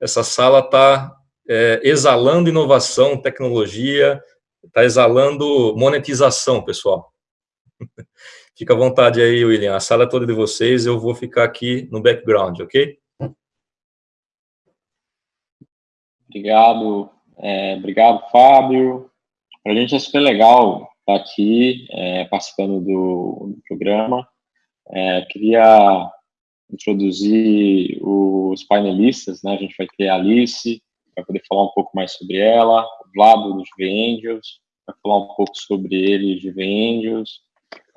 essa sala está é, exalando inovação, tecnologia, está exalando monetização, pessoal. Fica à vontade aí, William. A sala é toda de vocês, eu vou ficar aqui no background, ok? Obrigado, é, obrigado, Fábio. Para a gente é super legal estar tá aqui é, participando do, do programa. É, queria introduzir os painelistas, né? A gente vai ter a Alice, vai poder falar um pouco mais sobre ela, o Vlado dos GV Angels, vai falar um pouco sobre ele, GV Angels,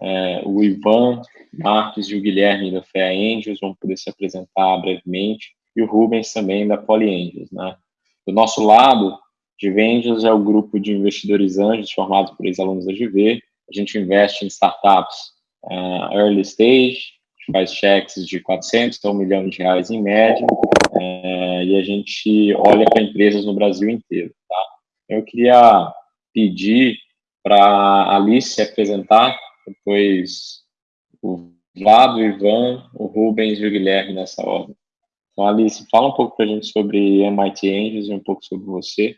é, o Ivan Marques e o Guilherme da FEA Angels vão poder se apresentar brevemente, e o Rubens também da Poly Angels, né? Do nosso lado, GV Angels é o grupo de investidores anjos formados por ex-alunos da GV, a gente investe em startups uh, early stage, faz cheques de 400 a 1 milhão de reais em média, é, e a gente olha para empresas no Brasil inteiro. Tá? Eu queria pedir para a Alice se apresentar, depois o Vlado, o Ivan, o Rubens e o Guilherme nessa ordem. Então, Alice, fala um pouco para a gente sobre MIT Angels e um pouco sobre você.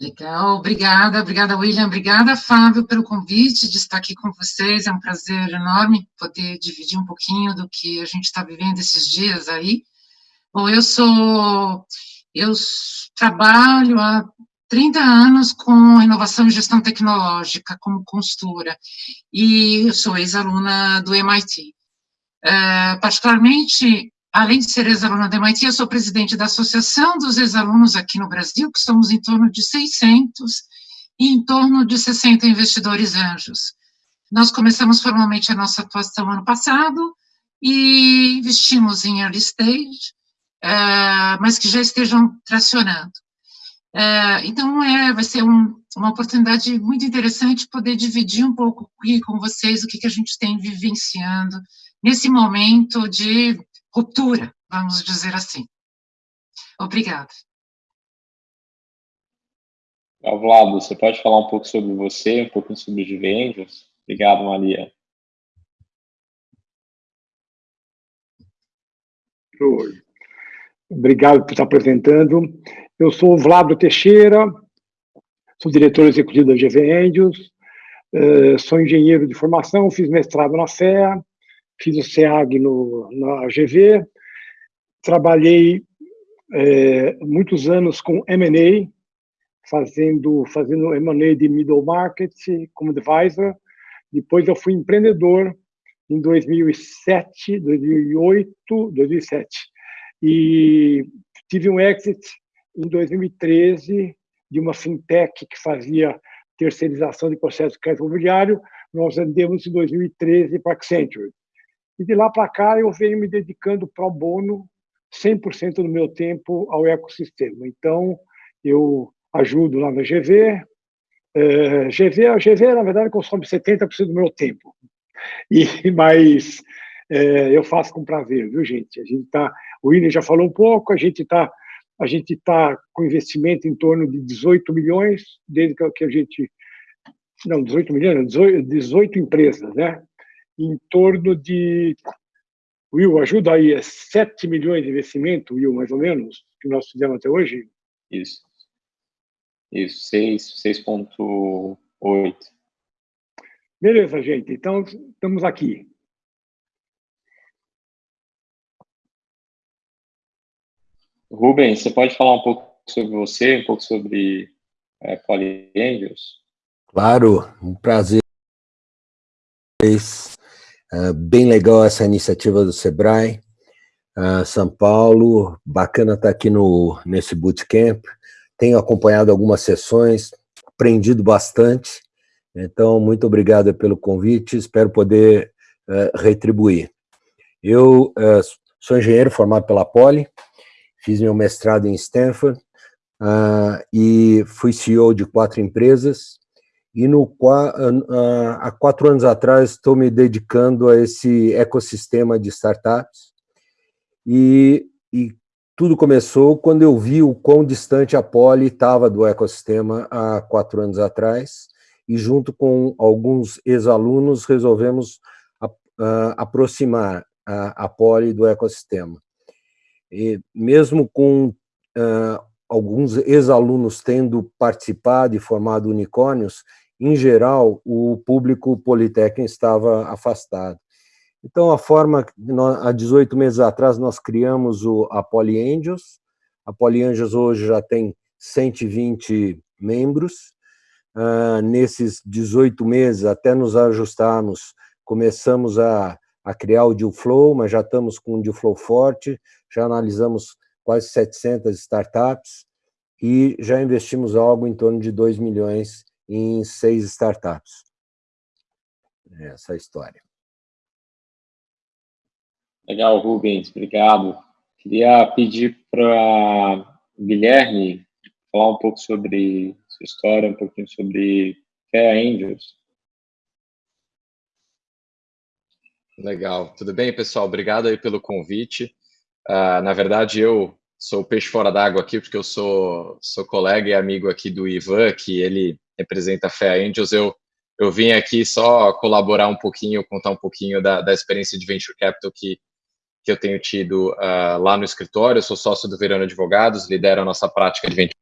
Legal, obrigada, obrigada, William, obrigada, Fábio, pelo convite de estar aqui com vocês, é um prazer enorme poder dividir um pouquinho do que a gente está vivendo esses dias aí. Bom, eu sou, eu trabalho há 30 anos com inovação e gestão tecnológica, como consultora, e eu sou ex-aluna do MIT. É, particularmente, Além de ser ex-aluna da MIT, eu sou presidente da Associação dos Ex-Alunos aqui no Brasil, que somos em torno de 600 e em torno de 60 investidores anjos. Nós começamos formalmente a nossa atuação ano passado e investimos em early stage, uh, mas que já estejam tracionando. Uh, então, é, vai ser um, uma oportunidade muito interessante poder dividir um pouco aqui com vocês o que, que a gente tem vivenciando nesse momento de ruptura, vamos dizer assim. Obrigada. Vlado, você pode falar um pouco sobre você, um pouco sobre os Angels? Obrigado, Maria. Oi. Obrigado por estar apresentando. Eu sou o Vlado Teixeira, sou diretor executivo da GV Angels, eh, sou engenheiro de formação, fiz mestrado na FEA, fiz o SEAG no, na GV, trabalhei é, muitos anos com M&A, fazendo, fazendo M&A de middle market como advisor, depois eu fui empreendedor em 2007, 2008, 2007, e tive um exit em 2013 de uma fintech que fazia terceirização de processo de crédito imobiliário, nós vendemos em 2013 para Accenture. E de lá para cá eu venho me dedicando pro bono 100% do meu tempo ao ecossistema. Então, eu ajudo lá na GV. É, GV, a GV, na verdade, consome 70% do meu tempo. E, mas é, eu faço com prazer, viu, gente? A gente tá, o William já falou um pouco, a gente está a gente tá com investimento em torno de 18 milhões, desde que a gente... Não, 18 milhões, 18, 18 empresas, né? Em torno de. Will, ajuda aí, é 7 milhões de investimento, Will, mais ou menos, que nós fizemos até hoje? Isso. Isso, 6,8. Beleza, gente. Então, estamos aqui. Rubens, você pode falar um pouco sobre você, um pouco sobre é, Poly Angels? Claro, um prazer Uh, bem legal essa iniciativa do Sebrae, uh, São Paulo, bacana estar aqui no, nesse bootcamp, tenho acompanhado algumas sessões, aprendido bastante, então muito obrigado pelo convite, espero poder uh, retribuir. Eu sou engenheiro formado pela Poli, fiz meu mestrado em Stanford, e fui CEO de quatro empresas, e no, há quatro anos atrás estou me dedicando a esse ecossistema de startups e, e tudo começou quando eu vi o quão distante a Poli estava do ecossistema há quatro anos atrás e junto com alguns ex-alunos resolvemos a, a, aproximar a, a Poli do ecossistema. E mesmo com uh, alguns ex-alunos tendo participado e formado unicórnios, em geral, o público politécnico estava afastado. Então, a forma, há 18 meses atrás, nós criamos o, a PolyAngels. A PolyAngels hoje já tem 120 membros. Uh, nesses 18 meses, até nos ajustarmos, começamos a, a criar o Deal Flow, mas já estamos com um Deal Flow forte, já analisamos quase 700 startups e já investimos algo em torno de 2 milhões em seis startups. Essa é a história. Legal, Rubens, obrigado. Queria pedir para Guilherme falar um pouco sobre sua história, um pouquinho sobre Fair Angels. Legal, tudo bem, pessoal? Obrigado aí pelo convite. Uh, na verdade, eu sou peixe fora d'água aqui, porque eu sou, sou colega e amigo aqui do Ivan, que ele representa a Fair Angels. Eu, eu vim aqui só colaborar um pouquinho, contar um pouquinho da, da experiência de Venture Capital que que eu tenho tido uh, lá no escritório. Eu sou sócio do Verano Advogados, lidero a nossa prática de venture.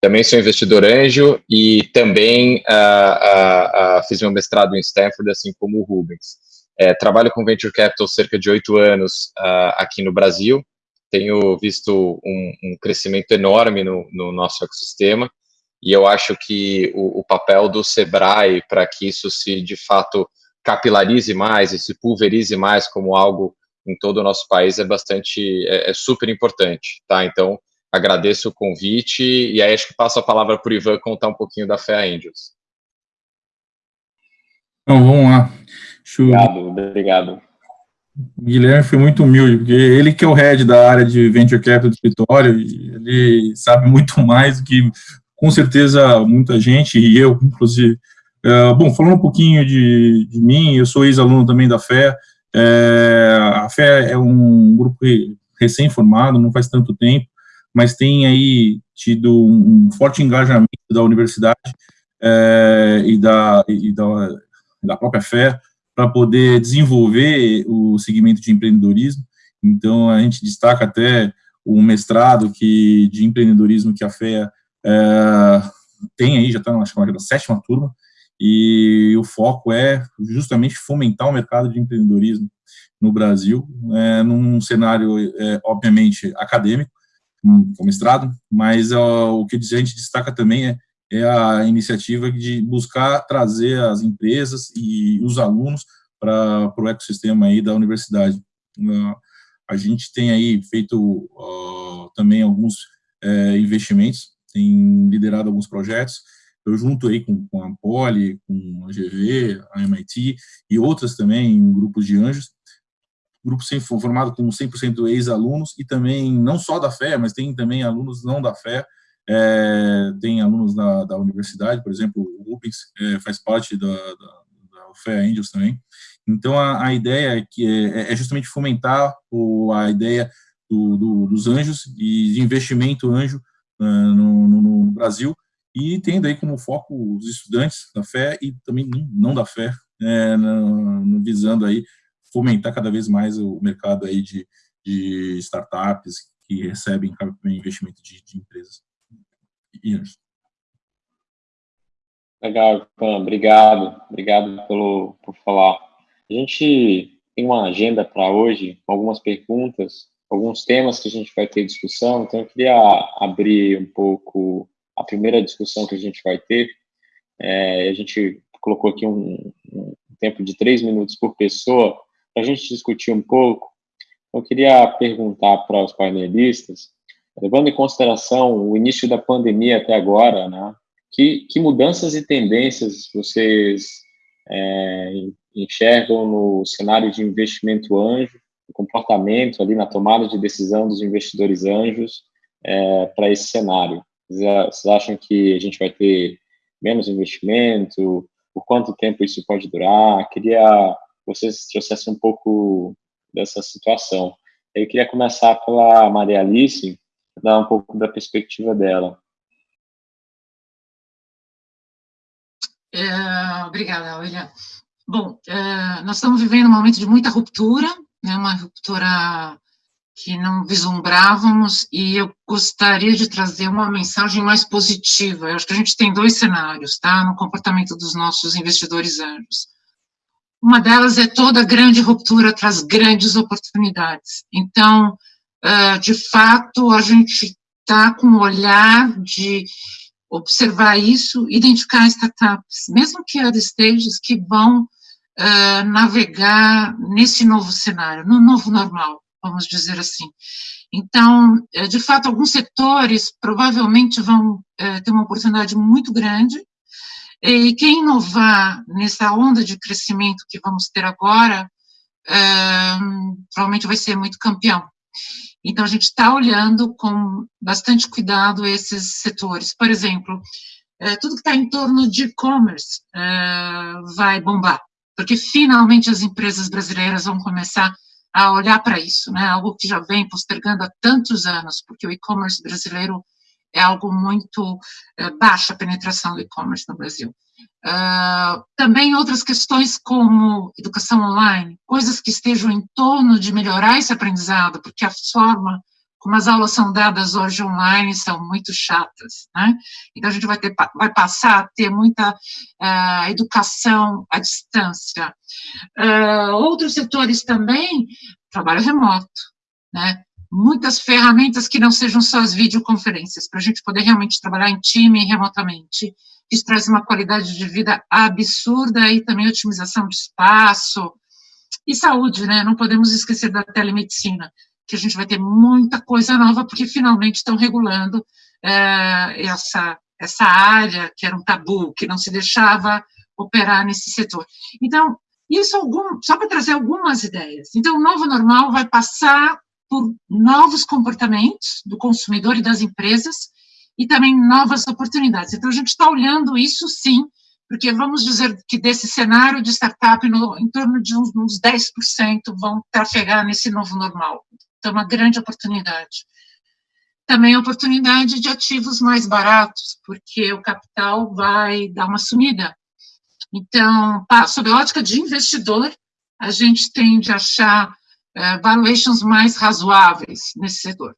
Também sou investidor anjo e também uh, uh, fiz meu mestrado em Stanford, assim como o Rubens. É, trabalho com venture capital cerca de oito anos aqui no Brasil. Tenho visto um, um crescimento enorme no, no, nosso ecossistema e eu acho que o, o papel do Sebrae para que isso se de fato capilarize mais e se pulverize mais como algo em todo o nosso país é bastante, é, é super importante, tá? Então, agradeço o convite e aí acho que passo a palavra para o Ivan contar um pouquinho da Fé Angels. Então, vamos lá. Obrigado, obrigado. O Guilherme foi muito humilde, porque ele que é o head da área de Venture Capital do escritório, ele sabe muito mais do que, com certeza, muita gente, e eu, inclusive. Uh, bom, falando um pouquinho de, de mim, eu sou ex-aluno também da FÉ, é, a FÉ é um grupo recém-formado, não faz tanto tempo, mas tem aí tido um forte engajamento da universidade é, e, da, e da, da própria FÉ para poder desenvolver o segmento de empreendedorismo. Então, a gente destaca até o mestrado que, de empreendedorismo que a FÉ é, tem aí, já está na chamada sétima turma, e o foco é justamente fomentar o mercado de empreendedorismo no Brasil, é, num cenário, é, obviamente, acadêmico, um, com mestrado, mas ó, o que a gente destaca também é, é a iniciativa de buscar trazer as empresas e os alunos para o ecossistema aí da universidade. Uh, a gente tem aí feito uh, também alguns uh, investimentos, tem liderado alguns projetos, eu junto aí com, com a Poli, com a GV, a MIT e outras também, grupos de anjos, grupo formado com 100% ex-alunos e também, não só da Fé, mas tem também alunos não da Fé, é, tem alunos da, da universidade, por exemplo, o Rubens é, faz parte da, da, da Fé Angels também. Então, a, a ideia é, que é, é, justamente fomentar o, a ideia do, do, dos anjos e de investimento anjo no, no, no Brasil, e tendo aí como foco os estudantes da fé e também não da fé, é, no, visando aí fomentar cada vez mais o mercado aí de, de startups que recebem investimento de, de empresas. Legal, Ivan, obrigado, obrigado pelo, por falar. A gente tem uma agenda para hoje, algumas perguntas, alguns temas que a gente vai ter discussão, então eu queria abrir um pouco a primeira discussão que a gente vai ter, é, a gente colocou aqui um, um, tempo de três minutos por pessoa para a gente discutir um pouco. Eu queria perguntar para os painelistas, levando em consideração o início da pandemia até agora, né, que, que mudanças e tendências vocês é, enxergam no cenário de investimento anjo, o comportamento ali na tomada de decisão dos investidores anjos é, para esse cenário? Vocês acham que a gente vai ter menos investimento? Por quanto tempo isso pode durar? Queria que vocês trouxessem um pouco dessa situação. Eu queria começar pela Maria Alice, dar um pouco da perspectiva dela. É, obrigada, William. Bom, é, nós estamos vivendo um momento de muita ruptura, né, uma ruptura que não vislumbrávamos, e eu gostaria de trazer uma mensagem mais positiva. Eu acho que a gente tem dois cenários, tá, no comportamento dos nossos investidores anjos. Uma delas é toda grande ruptura traz grandes oportunidades. Então, de fato, a gente está com um olhar de observar isso, identificar startups, mesmo que early stages, que vão uh, navegar nesse novo cenário, no novo normal vamos dizer assim. Então, é, de fato, alguns setores provavelmente vão é, ter uma oportunidade muito grande, e quem inovar nessa onda de crescimento que vamos ter agora, é, provavelmente vai ser muito campeão. Então, a gente está olhando com bastante cuidado esses setores. Por exemplo, tudo que está em torno de e-commerce vai bombar, porque finalmente as empresas brasileiras vão começar a olhar para isso, né? Algo que já vem postergando há tantos anos, porque o e-commerce brasileiro é algo muito é, baixa a penetração do e-commerce no Brasil. Uh, também outras questões como educação online, coisas que estejam em torno de melhorar esse aprendizado, porque a forma como as aulas são dadas hoje online são muito chatas, né? Então a gente vai ter vai passar a ter muita uh, educação à distância. Uh, outros setores também trabalho remoto, né? Muitas ferramentas que não sejam só as videoconferências, para a gente poder realmente trabalhar em time remotamente. Isso traz uma qualidade de vida absurda e também otimização de espaço e saúde, né? Não podemos esquecer da telemedicina que a gente vai ter muita coisa nova, porque finalmente estão regulando é, essa, essa área que era um tabu, que não se deixava operar nesse setor. Então, isso algum, só para trazer algumas ideias. Então, o novo normal vai passar por novos comportamentos do consumidor e das empresas, e também novas oportunidades. Então, a gente está olhando isso, sim, porque vamos dizer que desse cenário de startup, no, em torno de uns, uns 10% vão trafegar nesse novo normal. Então, uma grande oportunidade. Também a oportunidade de ativos mais baratos, porque o capital vai dar uma sumida. Então, sob a ótica de investidor, a gente tende a achar é, valuations mais razoáveis nesse setor.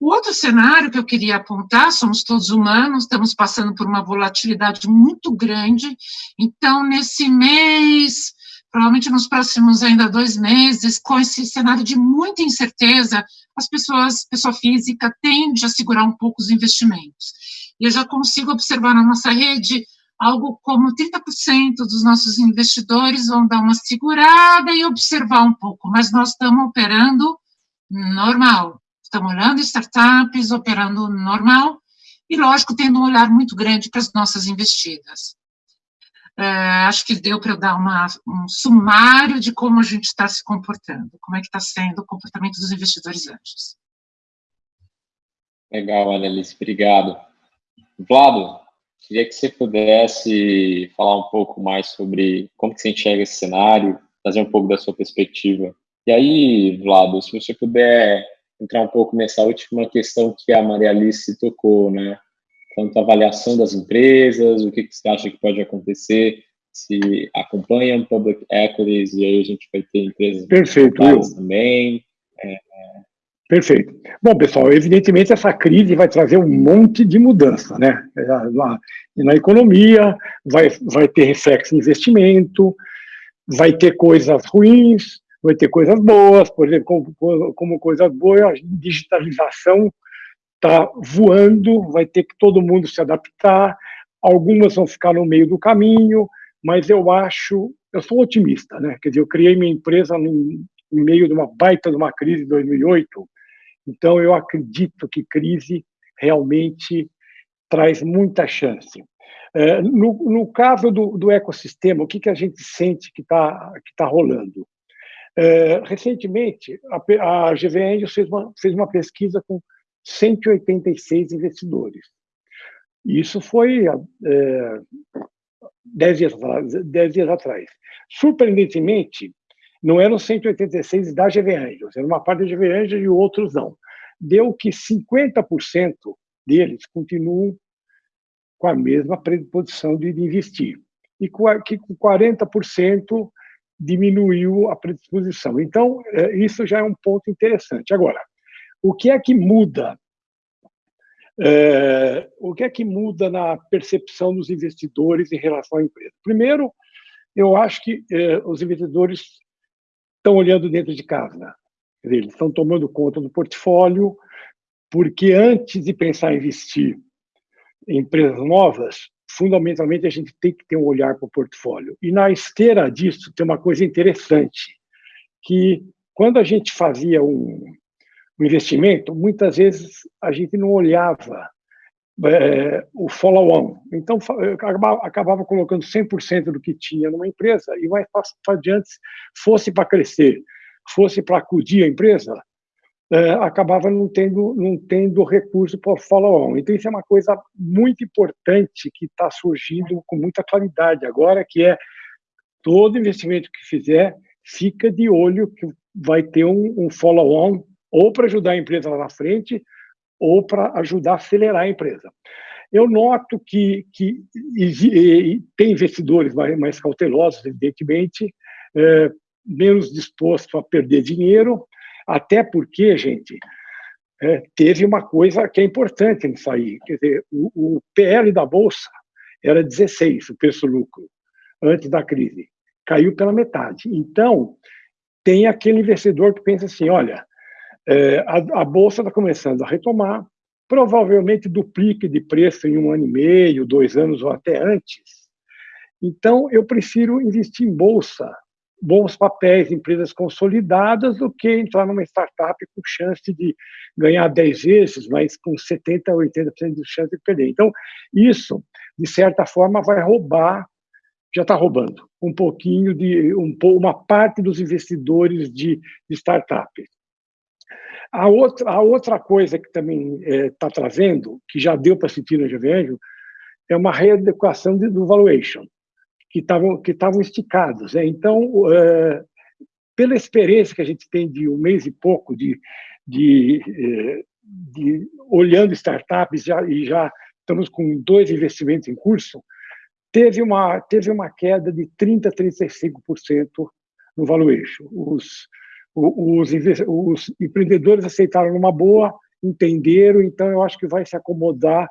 O outro cenário que eu queria apontar, somos todos humanos, estamos passando por uma volatilidade muito grande, então, nesse mês, provavelmente nos próximos ainda dois meses, com esse cenário de muita incerteza, as pessoas, pessoa física, tende a segurar um pouco os investimentos. E eu já consigo observar na nossa rede algo como 30% dos nossos investidores vão dar uma segurada e observar um pouco, mas nós estamos operando normal, estamos olhando startups, operando normal, e lógico, tendo um olhar muito grande para as nossas investidas. É, acho que deu para eu dar uma, um sumário de como a gente está se comportando, como é que está sendo o comportamento dos investidores anjos. Legal, Annelise, obrigado. Vlado, queria que você pudesse falar um pouco mais sobre como que você enxerga esse cenário, trazer um pouco da sua perspectiva. E aí, Vlado, se você puder entrar um pouco nessa última questão que a Maria Alice tocou, né? Quanto à avaliação das empresas, o que, que você acha que pode acontecer se acompanham public equities e aí a gente vai ter empresas Perfeito, também. É, Perfeito. Bom, pessoal, evidentemente essa crise vai trazer um monte de mudança, né? Na, na economia, vai, vai ter reflexo em investimento, vai ter coisas ruins, vai ter coisas boas, por exemplo, como, como coisas boas, a digitalização está voando, vai ter que todo mundo se adaptar, algumas vão ficar no meio do caminho, mas eu acho, eu sou otimista, né? Quer dizer, eu criei minha empresa no, meio de uma baita de uma crise de 2008, então eu acredito que crise realmente traz muita chance. É, no, no, caso do, do, ecossistema, o que, que a gente sente que está que tá rolando? É, recentemente, a, a GV fez uma, fez uma pesquisa com 186 investidores. Isso foi é, 10, dias, 10 dias atrás. Surpreendentemente, não eram 186 da GV Angels, era uma parte da GV Angels e outros não. Deu que 50% deles continuam com a mesma predisposição de investir. E que com 40% diminuiu a predisposição. Então, é, isso já é um ponto interessante. Agora, O que é que muda? É, o que é que muda na percepção dos investidores em relação à empresa? Primeiro, eu acho que é, os investidores estão olhando dentro de casa. Eles estão tomando conta do portfólio, porque antes de pensar em investir em empresas novas, fundamentalmente a gente tem que ter um olhar para o portfólio. E na esteira disso tem uma coisa interessante, que quando a gente fazia um, um investimento, muitas vezes a gente não olhava é, o follow-on. Então, acabava, acabava colocando 100% do que tinha numa empresa e mais adiante, fosse para crescer, fosse para acudir a empresa, é, acabava não tendo, não tendo recurso para o follow-on. Então, isso é uma coisa muito importante que está surgindo com muita claridade agora, que é todo investimento que fizer, fica de olho que vai ter um, um follow-on ou para ajudar a empresa lá na frente, ou para ajudar a acelerar a empresa. Eu noto que, que tem investidores mais, mais cautelosos, evidentemente, é, menos dispostos a perder dinheiro, até porque, gente, é, teve uma coisa que é importante nisso aí. Quer dizer, o, o PL da Bolsa era 16, o preço-lucro, antes da crise. Caiu pela metade. Então, tem aquele investidor que pensa assim: olha, é, a, a, Bolsa está começando a retomar, provavelmente duplique de preço em um ano e meio, dois anos ou até antes. Então, eu prefiro investir em Bolsa, bons papéis, empresas consolidadas, do que entrar numa startup com chance de ganhar 10 vezes, mas com 70% a 80% de chance de perder. Então, isso, de certa forma, vai roubar, já está roubando, um pouquinho de, um, uma parte dos investidores de, de startups. A outra, a outra coisa que também está é, trazendo, que já deu para sentir no GVAngel, é uma readequação de, do valuation que estavam que esticados. Né? Então, é, pela experiência que a gente tem de um mês e pouco de, de, é, de olhando startups já, e já estamos com dois investimentos em curso, teve uma teve uma queda de 30 a 35% no valuation. Os, os, os empreendedores aceitaram numa boa, entenderam, então eu acho que vai se acomodar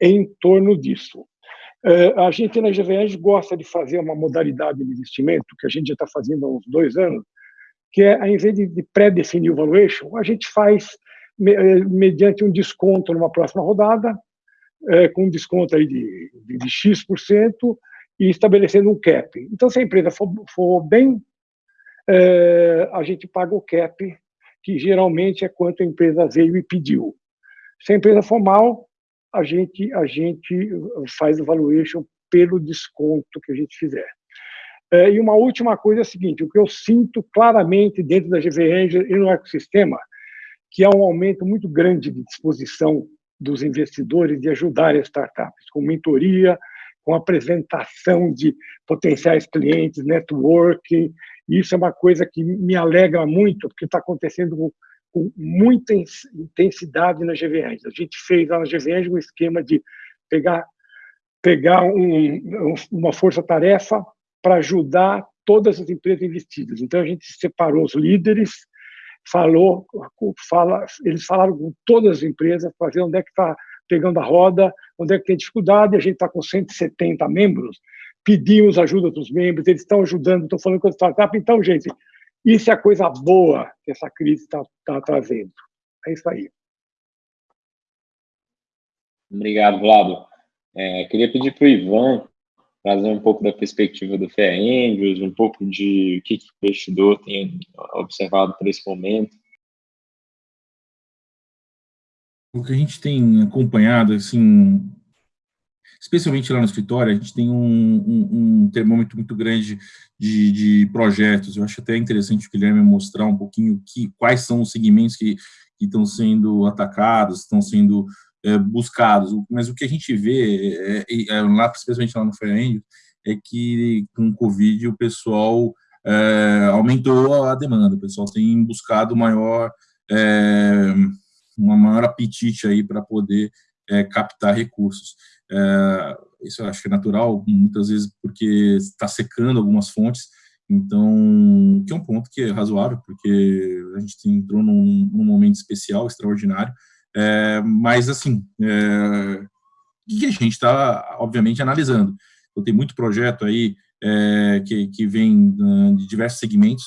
em torno disso. É, a gente na GVN gosta de fazer uma modalidade de investimento, que a gente já está fazendo há uns dois anos, que é, ao invés de pré-definir o valuation, a gente faz é, mediante um desconto numa próxima rodada, é, com um desconto aí de, de, de X% e estabelecendo um cap. Então, se a empresa for, for bem, é, a gente paga o cap, que geralmente é quanto a empresa veio e pediu. Se a empresa for mal, a gente, a gente faz o valuation pelo desconto que a gente fizer. É, e uma última coisa é a seguinte, o que eu sinto claramente dentro da GV Angel e no ecossistema, que há um aumento muito grande de disposição dos investidores de ajudar as startups, com mentoria, com apresentação de potenciais clientes, networking. Isso é uma coisa que me alegra muito, porque está acontecendo com muita intensidade na GVN. A gente fez lá na GVN um esquema de pegar, pegar um, uma força-tarefa para ajudar todas as empresas investidas. Então, a gente separou os líderes, falou, fala, eles falaram com todas as empresas para ver onde é que está pegando a roda, onde é que tem dificuldade, a gente está com 170 membros, pedimos ajuda dos membros, eles estão ajudando, estou falando com a startup, então, gente, isso é a coisa boa que essa crise está tá trazendo. É isso aí. Obrigado, Vlado. É, queria pedir para o Ivan trazer um pouco da perspectiva do FEA Angels, um pouco de o que, que o investidor tem observado para esse momento. O que a gente tem acompanhado, assim, especialmente lá no escritório, a gente tem um, um, um termômetro muito grande de, de, projetos. Eu acho até interessante o Guilherme mostrar um pouquinho que, quais são os segmentos que, que estão sendo atacados, estão sendo é, buscados. Mas o que a gente vê, é, é, lá, especialmente lá no Fair é que com o Covid o pessoal é, aumentou a demanda, o pessoal tem buscado maior, é, uma maior apetite aí para poder é, captar recursos. É, isso acho que é natural, muitas vezes porque está secando algumas fontes, Então, que é um ponto que é razoável, porque a gente entrou num, num momento especial, extraordinário, é, mas, assim, é, que a gente está, obviamente, analisando. Então, tem muito projeto aí é, que, que vem uh, de diversos segmentos,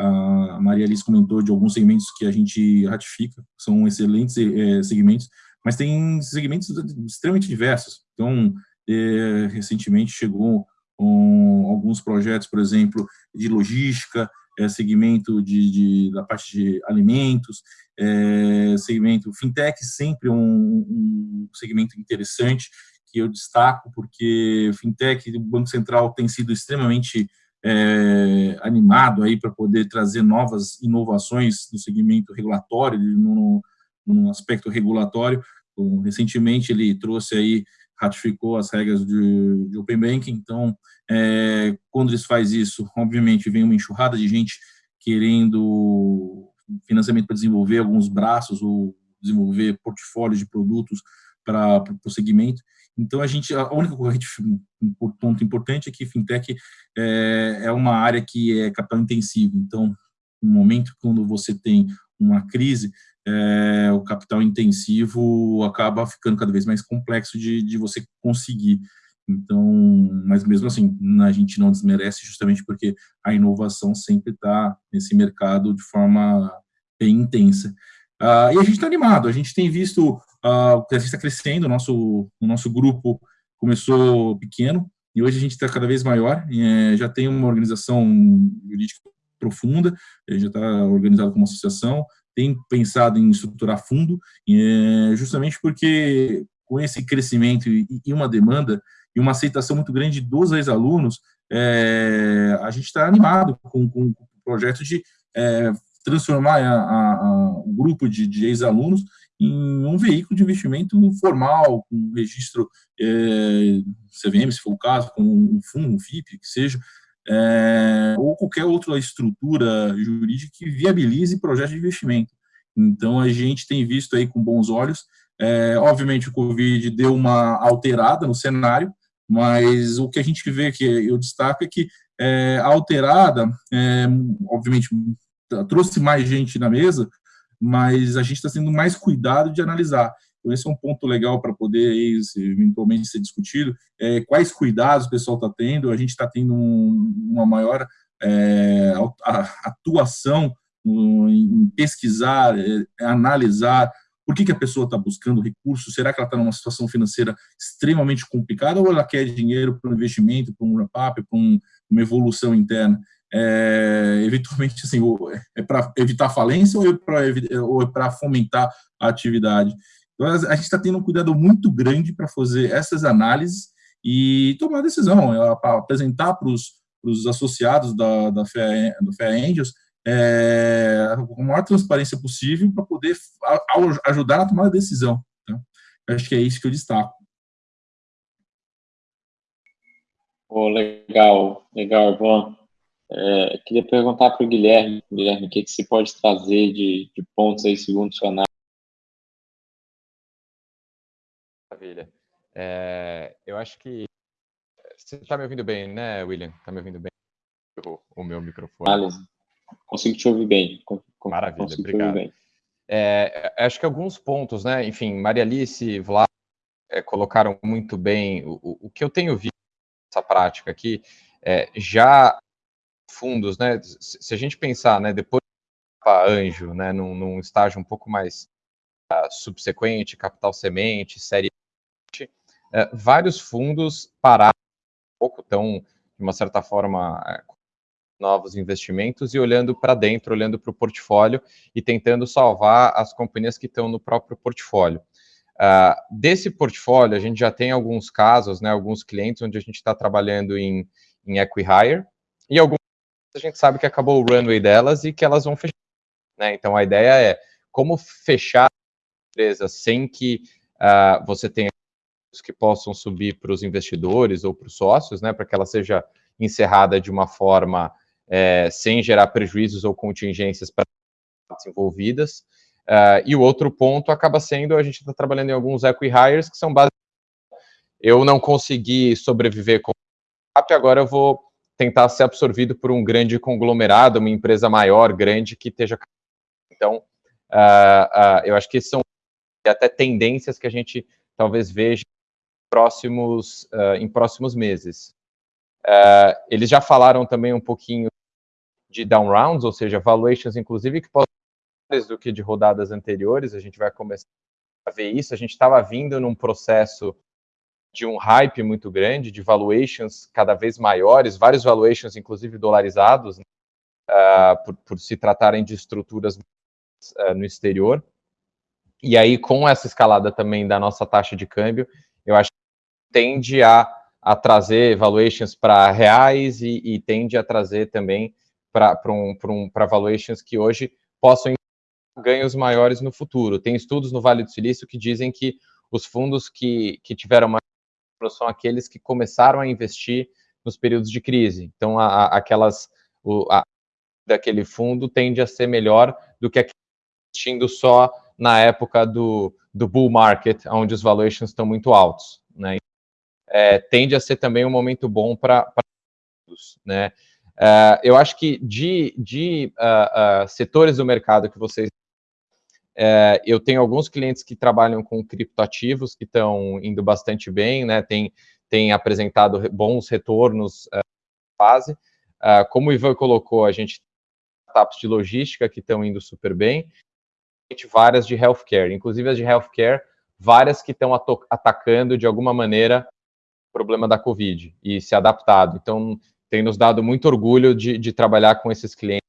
a Maria Alice comentou de alguns segmentos que a gente ratifica, são excelentes é, segmentos, mas tem segmentos extremamente diversos. Então, é, recentemente chegou com alguns projetos, por exemplo, de logística, é, segmento de, de, da parte de alimentos, é, segmento fintech, sempre um, um, segmento interessante que eu destaco, porque fintech, o Banco Central tem sido extremamente é, animado aí para poder trazer novas inovações no segmento regulatório, no, no aspecto regulatório. Então, recentemente ele trouxe aí, ratificou as regras de, de Open Banking, então, é, quando eles faz isso, obviamente vem uma enxurrada de gente querendo financiamento para desenvolver alguns braços ou desenvolver portfólios de produtos para o segmento. Então, a gente, a única um ponto importante é que fintech é, é uma área que é capital intensivo. Então, no momento quando você tem uma crise, é, o capital intensivo acaba ficando cada vez mais complexo de, de você conseguir. Então, mas mesmo assim, a gente não desmerece justamente porque a inovação sempre está nesse mercado de forma bem intensa. Ah, e a gente está animado, a gente tem visto Uh, a gente está crescendo, o nosso, o nosso grupo começou pequeno e hoje a gente está cada vez maior, é, já tem uma organização jurídica profunda, já está organizado como associação, tem pensado em estruturar fundo, é, justamente porque com esse crescimento e, e, uma demanda e uma aceitação muito grande dos ex-alunos, é, a gente está animado com, com, o projeto de é, transformar a, a, a, o grupo de, de ex-alunos em um veículo de investimento formal, com registro é, CVM, se for o caso, com um fundo, um FIP, que seja, é, ou qualquer outra estrutura jurídica que viabilize projetos de investimento. Então, a gente tem visto aí com bons olhos, é, obviamente o Covid deu uma alterada no cenário, mas o que a gente vê que eu destaco é que é, a alterada, é, obviamente, trouxe mais gente na mesa, mas a gente está tendo mais cuidado de analisar. Então, esse é um ponto legal para poder eventualmente ser discutido. É, quais cuidados o pessoal está tendo? A gente está tendo um, uma maior é, atuação em pesquisar, é, analisar por que, que a pessoa está buscando recursos, será que ela está numa situação financeira extremamente complicada ou ela quer dinheiro para um investimento, para um wrap-up, para um, uma evolução interna? é, eventualmente, assim, é para evitar falência ou é para é fomentar a atividade? Então, a gente está tendo um cuidado muito grande para fazer essas análises e tomar decisão, é, apresentar para os associados da, da, Fé, do Fé Angels é, a maior transparência possível para poder ajudar na tomada de decisão. Tá? Acho que é isso que eu destaco. Oh, legal, legal, bom. É, queria perguntar para o Guilherme, Guilherme, o que, que você pode trazer de, de pontos aí segundo seu análise? Maravilha. É, eu acho que você está me ouvindo bem, né, William? Está me ouvindo bem? O, o meu microfone. Análise. Consigo te ouvir bem. Maravilha, obrigado. Bem. É, acho que alguns pontos, né? Enfim, Maria Alice, Vlad é, colocaram muito bem o, o, que eu tenho visto nessa prática aqui. É, já fundos, né? Se a gente pensar, né, depois para anjo, né, num, num, estágio um pouco mais uh, subsequente, capital semente, série, uh, vários fundos pararam um pouco, estão de uma certa forma uh, novos investimentos e olhando para dentro, olhando para o portfólio e tentando salvar as companhias que estão no próprio portfólio. Uh, desse portfólio, a gente já tem alguns casos, né, alguns clientes onde a gente está trabalhando em, em equi-hire e alguns a gente sabe que acabou o runway delas e que elas vão fechar. Né? Então a ideia é como fechar a empresa sem que uh, você tenha que possam subir para os investidores ou para os sócios, né, para que ela seja encerrada de uma forma é, sem gerar prejuízos ou contingências para as envolvidas. Uh, e o outro ponto acaba sendo, a gente está trabalhando em alguns equi-hires que são basicamente, eu não consegui sobreviver com o agora eu vou tentar ser absorvido por um grande conglomerado, uma empresa maior, grande, que esteja. Então, uh, uh, eu acho que são até tendências que a gente talvez veja próximos, uh, em próximos meses. eles já falaram também um pouquinho de down rounds, ou seja, valuations, inclusive, que podem do que de rodadas anteriores, a gente vai começar a ver isso. A gente estava vindo num processo de um hype muito grande, de valuations cada vez maiores, vários valuations, inclusive dolarizados, uh, por, por, se tratarem de estruturas uh, no exterior. E aí, com essa escalada também da nossa taxa de câmbio, eu acho tende a, a trazer valuations para reais e, e, tende a trazer também para um, um, valuations que hoje possam ganhos maiores no futuro. Tem estudos no Vale do Silício que dizem que os fundos que, que tiveram mais são aqueles que começaram a investir nos períodos de crise. Então, a, a, aquelas o, a, daquele fundo tende a ser melhor do que investindo só na época do, do bull market, onde os valuations estão muito altos. Né? É, tende a ser também um momento bom para né? Uh, eu acho que de, de uh, uh, setores do mercado que vocês é, eu tenho alguns clientes que trabalham com criptoativos que estão indo bastante bem, né? Tem, tem apresentado bons retornos uh, fase. Uh, como o Ivan colocou, a gente tem startups de logística que estão indo super bem, várias de healthcare, inclusive as de healthcare, várias que estão atacando de alguma maneira problema da Covid e se adaptado. Então, tem nos dado muito orgulho de, de trabalhar com esses clientes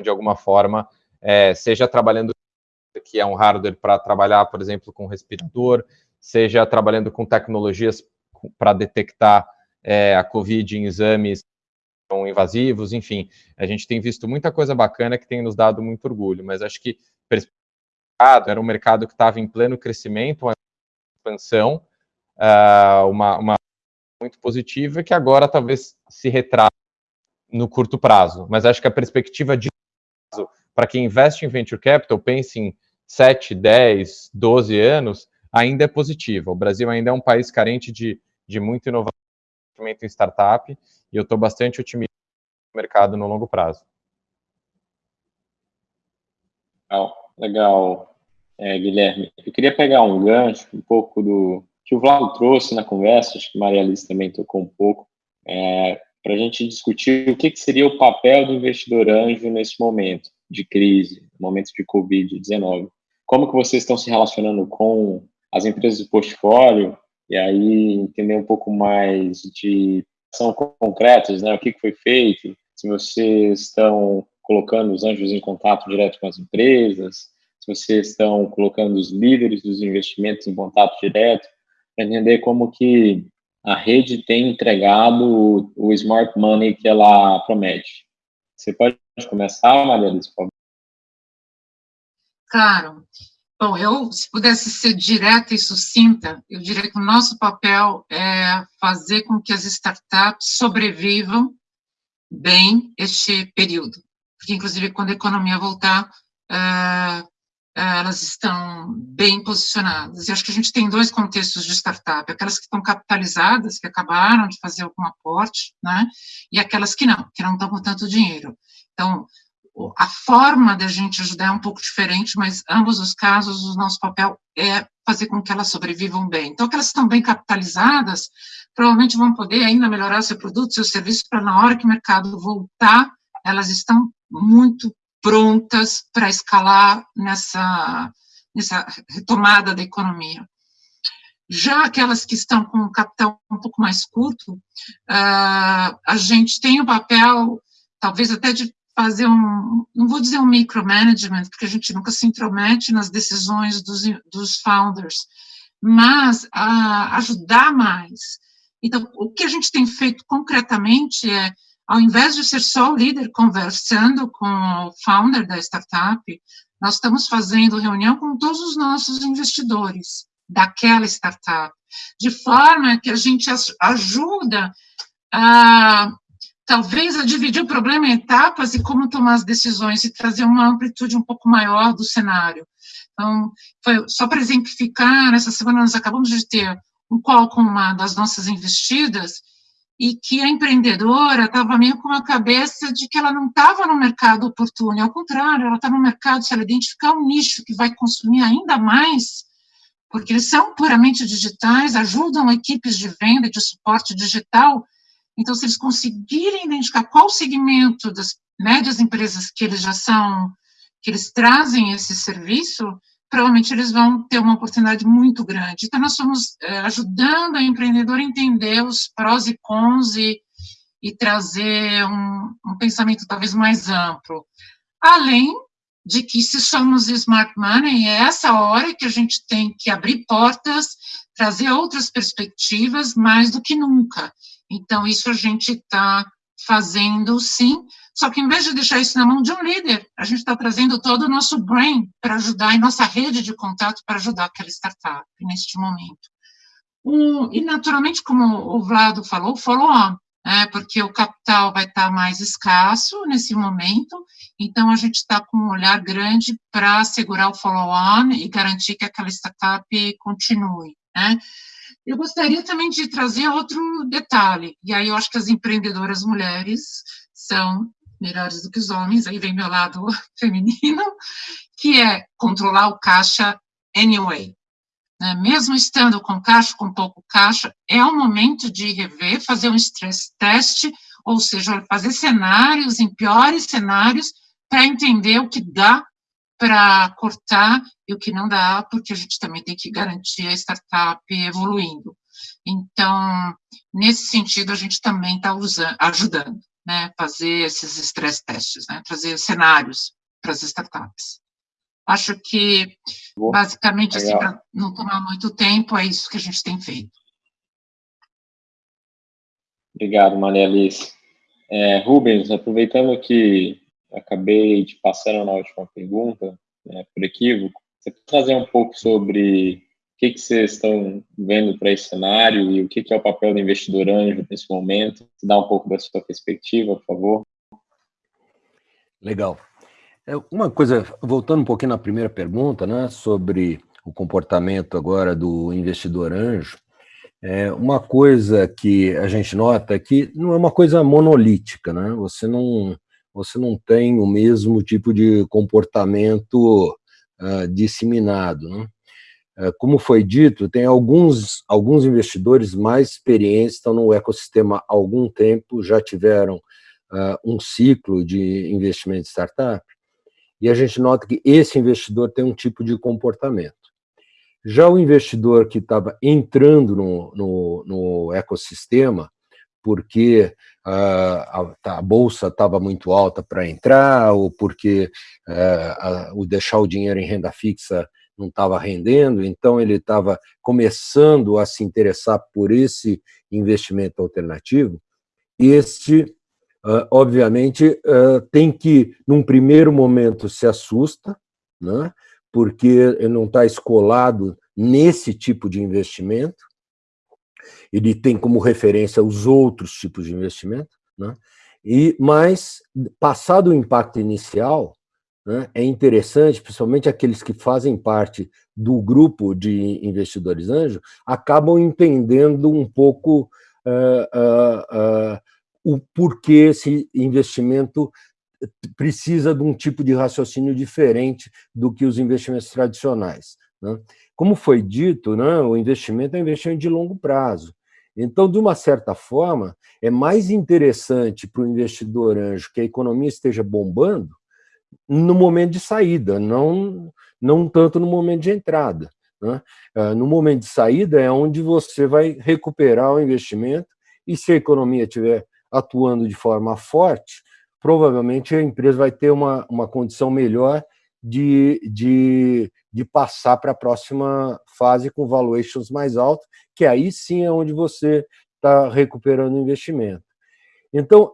de alguma forma, é, seja trabalhando que é um hardware para trabalhar, por exemplo, com respirador, seja trabalhando com tecnologias para detectar é, a COVID em exames invasivos, enfim, a gente tem visto muita coisa bacana que tem nos dado muito orgulho, mas acho que era um mercado que estava em pleno crescimento, uma expansão, uh, uma, uma muito positiva que agora talvez se retrate no curto prazo, mas acho que a perspectiva de para quem investe em venture capital, pense em 7, 10, 12 anos, ainda é positiva. O Brasil ainda é um país carente de, de muita inovação em startup, e eu estou bastante otimista no mercado no longo prazo. Legal, legal é, Guilherme. Eu queria pegar um gancho, um pouco do que o Vlado trouxe na conversa, acho que Maria Alice também tocou um pouco, é, para a gente discutir o que, que seria o papel do investidor anjo nesse momento de crise, momento de Covid-19 como que vocês estão se relacionando com as empresas do portfólio? E aí entender um pouco mais de são concretas, né? O que, foi feito, se vocês estão colocando os anjos em contato direto com as empresas, se vocês estão colocando os líderes dos investimentos em contato direto, entender como que a rede tem entregado o, smart money que ela promete. Você pode começar, Maria Alice, por favor? Claro. Bom, eu, se pudesse ser direta e sucinta, eu diria que o nosso papel é fazer com que as startups sobrevivam bem este período. Porque, inclusive, quando a economia voltar, é, elas estão bem posicionadas. E acho que a gente tem dois contextos de startup, aquelas que estão capitalizadas, que acabaram de fazer algum aporte, né, e aquelas que não, que não estão com tanto dinheiro. Então, a forma da gente ajudar é um pouco diferente, mas ambos os casos, o nosso papel é fazer com que elas sobrevivam bem. Então, que elas estão bem capitalizadas, provavelmente vão poder ainda melhorar seu produto, seu serviço, para na hora que o mercado voltar, elas estão muito prontas para escalar nessa, nessa retomada da economia. Já aquelas que estão com capital um pouco mais curto, uh, a gente tem o papel, talvez até de fazer um, não vou dizer um micromanagement, porque a gente nunca se intromete nas decisões dos, dos founders, mas a ajudar mais. Então, o que a gente tem feito concretamente é, ao invés de ser só o líder conversando com o founder da startup, nós estamos fazendo reunião com todos os nossos investidores daquela startup, de forma que a gente ajuda a talvez a dividir o problema em etapas e como tomar as decisões e trazer uma amplitude um pouco maior do cenário. Então, foi, só para exemplificar, essa semana nós acabamos de ter um call com uma das nossas investidas, e que a empreendedora estava meio com a cabeça de que ela não estava no mercado oportuno, ao contrário, ela está no mercado, se ela identificar um nicho que vai consumir ainda mais, porque eles são puramente digitais, ajudam equipes de venda de suporte digital, então, se eles conseguirem identificar qual segmento das médias empresas que eles já são, que eles trazem esse serviço, provavelmente eles vão ter uma oportunidade muito grande. Então, nós estamos é, ajudando a empreendedor a entender os prós e cons e, e trazer um, um, pensamento talvez mais amplo. Além de que, se somos smart money, é essa hora que a gente tem que abrir portas, trazer outras perspectivas mais do que nunca. Então, isso a gente está fazendo, sim, só que em vez de deixar isso na mão de um líder, a gente está trazendo todo o nosso brain para ajudar, e nossa rede de contato para ajudar aquela startup neste momento. Um, e, naturalmente, como o Vlado falou, follow-on, né, porque o capital vai estar tá mais escasso nesse momento, então a gente está com um olhar grande para segurar o follow-on e garantir que aquela startup continue. Né. Eu gostaria também de trazer outro detalhe, e aí eu acho que as empreendedoras mulheres são melhores do que os homens, aí vem meu lado feminino, que é controlar o caixa anyway. Né? Mesmo estando com caixa, com pouco caixa, é o momento de rever, fazer um stress test, ou seja, fazer cenários, em piores cenários, para entender o que dá para cortar e o que não dá, porque a gente também tem que garantir a startup evoluindo. Então, nesse sentido, a gente também está ajudando né, fazer esses stress testes, né, trazer cenários para as startups. Acho que, basicamente, assim, para não tomar muito tempo, é isso que a gente tem feito. Obrigado, Maria Alice. É, Rubens, aproveitando que acabei de passando na última pergunta, né, por equívoco, você pode trazer um pouco sobre que, que vocês estão vendo para esse cenário e o que, que é o papel do investidor anjo nesse momento? Dá um pouco da sua perspectiva, por favor. Legal. É, uma coisa, voltando um pouquinho na primeira pergunta, né, sobre o comportamento agora do investidor anjo, é uma coisa que a gente nota é que não é uma coisa monolítica, né? Você não, você não tem o mesmo tipo de comportamento uh, disseminado, né? É, como foi dito, tem alguns, alguns investidores mais experientes, estão no ecossistema há algum tempo, já tiveram uh, um ciclo de investimento em startup, e a gente nota que esse investidor tem um tipo de comportamento. Já o investidor que estava entrando no, no, no, ecossistema, porque uh, a, a, bolsa estava muito alta para entrar, ou porque uh, a, o deixar o dinheiro em renda fixa não estava rendendo, então ele estava começando a se interessar por esse investimento alternativo, este, uh, obviamente, uh, tem que, num primeiro momento, se assusta, né, porque não está escolado nesse tipo de investimento, ele tem como referência os outros tipos de investimento, né, e, mas, passado o impacto inicial, né, é interessante, principalmente aqueles que fazem parte do grupo de investidores anjo, acabam entendendo um pouco uh, uh, uh, o porquê esse investimento precisa de um tipo de raciocínio diferente do que os investimentos tradicionais. Né? Como foi dito, né, o investimento é um investimento de longo prazo. Então, de uma certa forma, é mais interessante para o investidor anjo que a economia esteja bombando no momento de saída, não, não tanto no momento de entrada. Né? Ah, no momento de saída é onde você vai recuperar o investimento e se a economia estiver atuando de forma forte, provavelmente a empresa vai ter uma, uma condição melhor de, de, de passar para a próxima fase com valuations mais altos, que aí sim é onde você está recuperando o investimento. Então,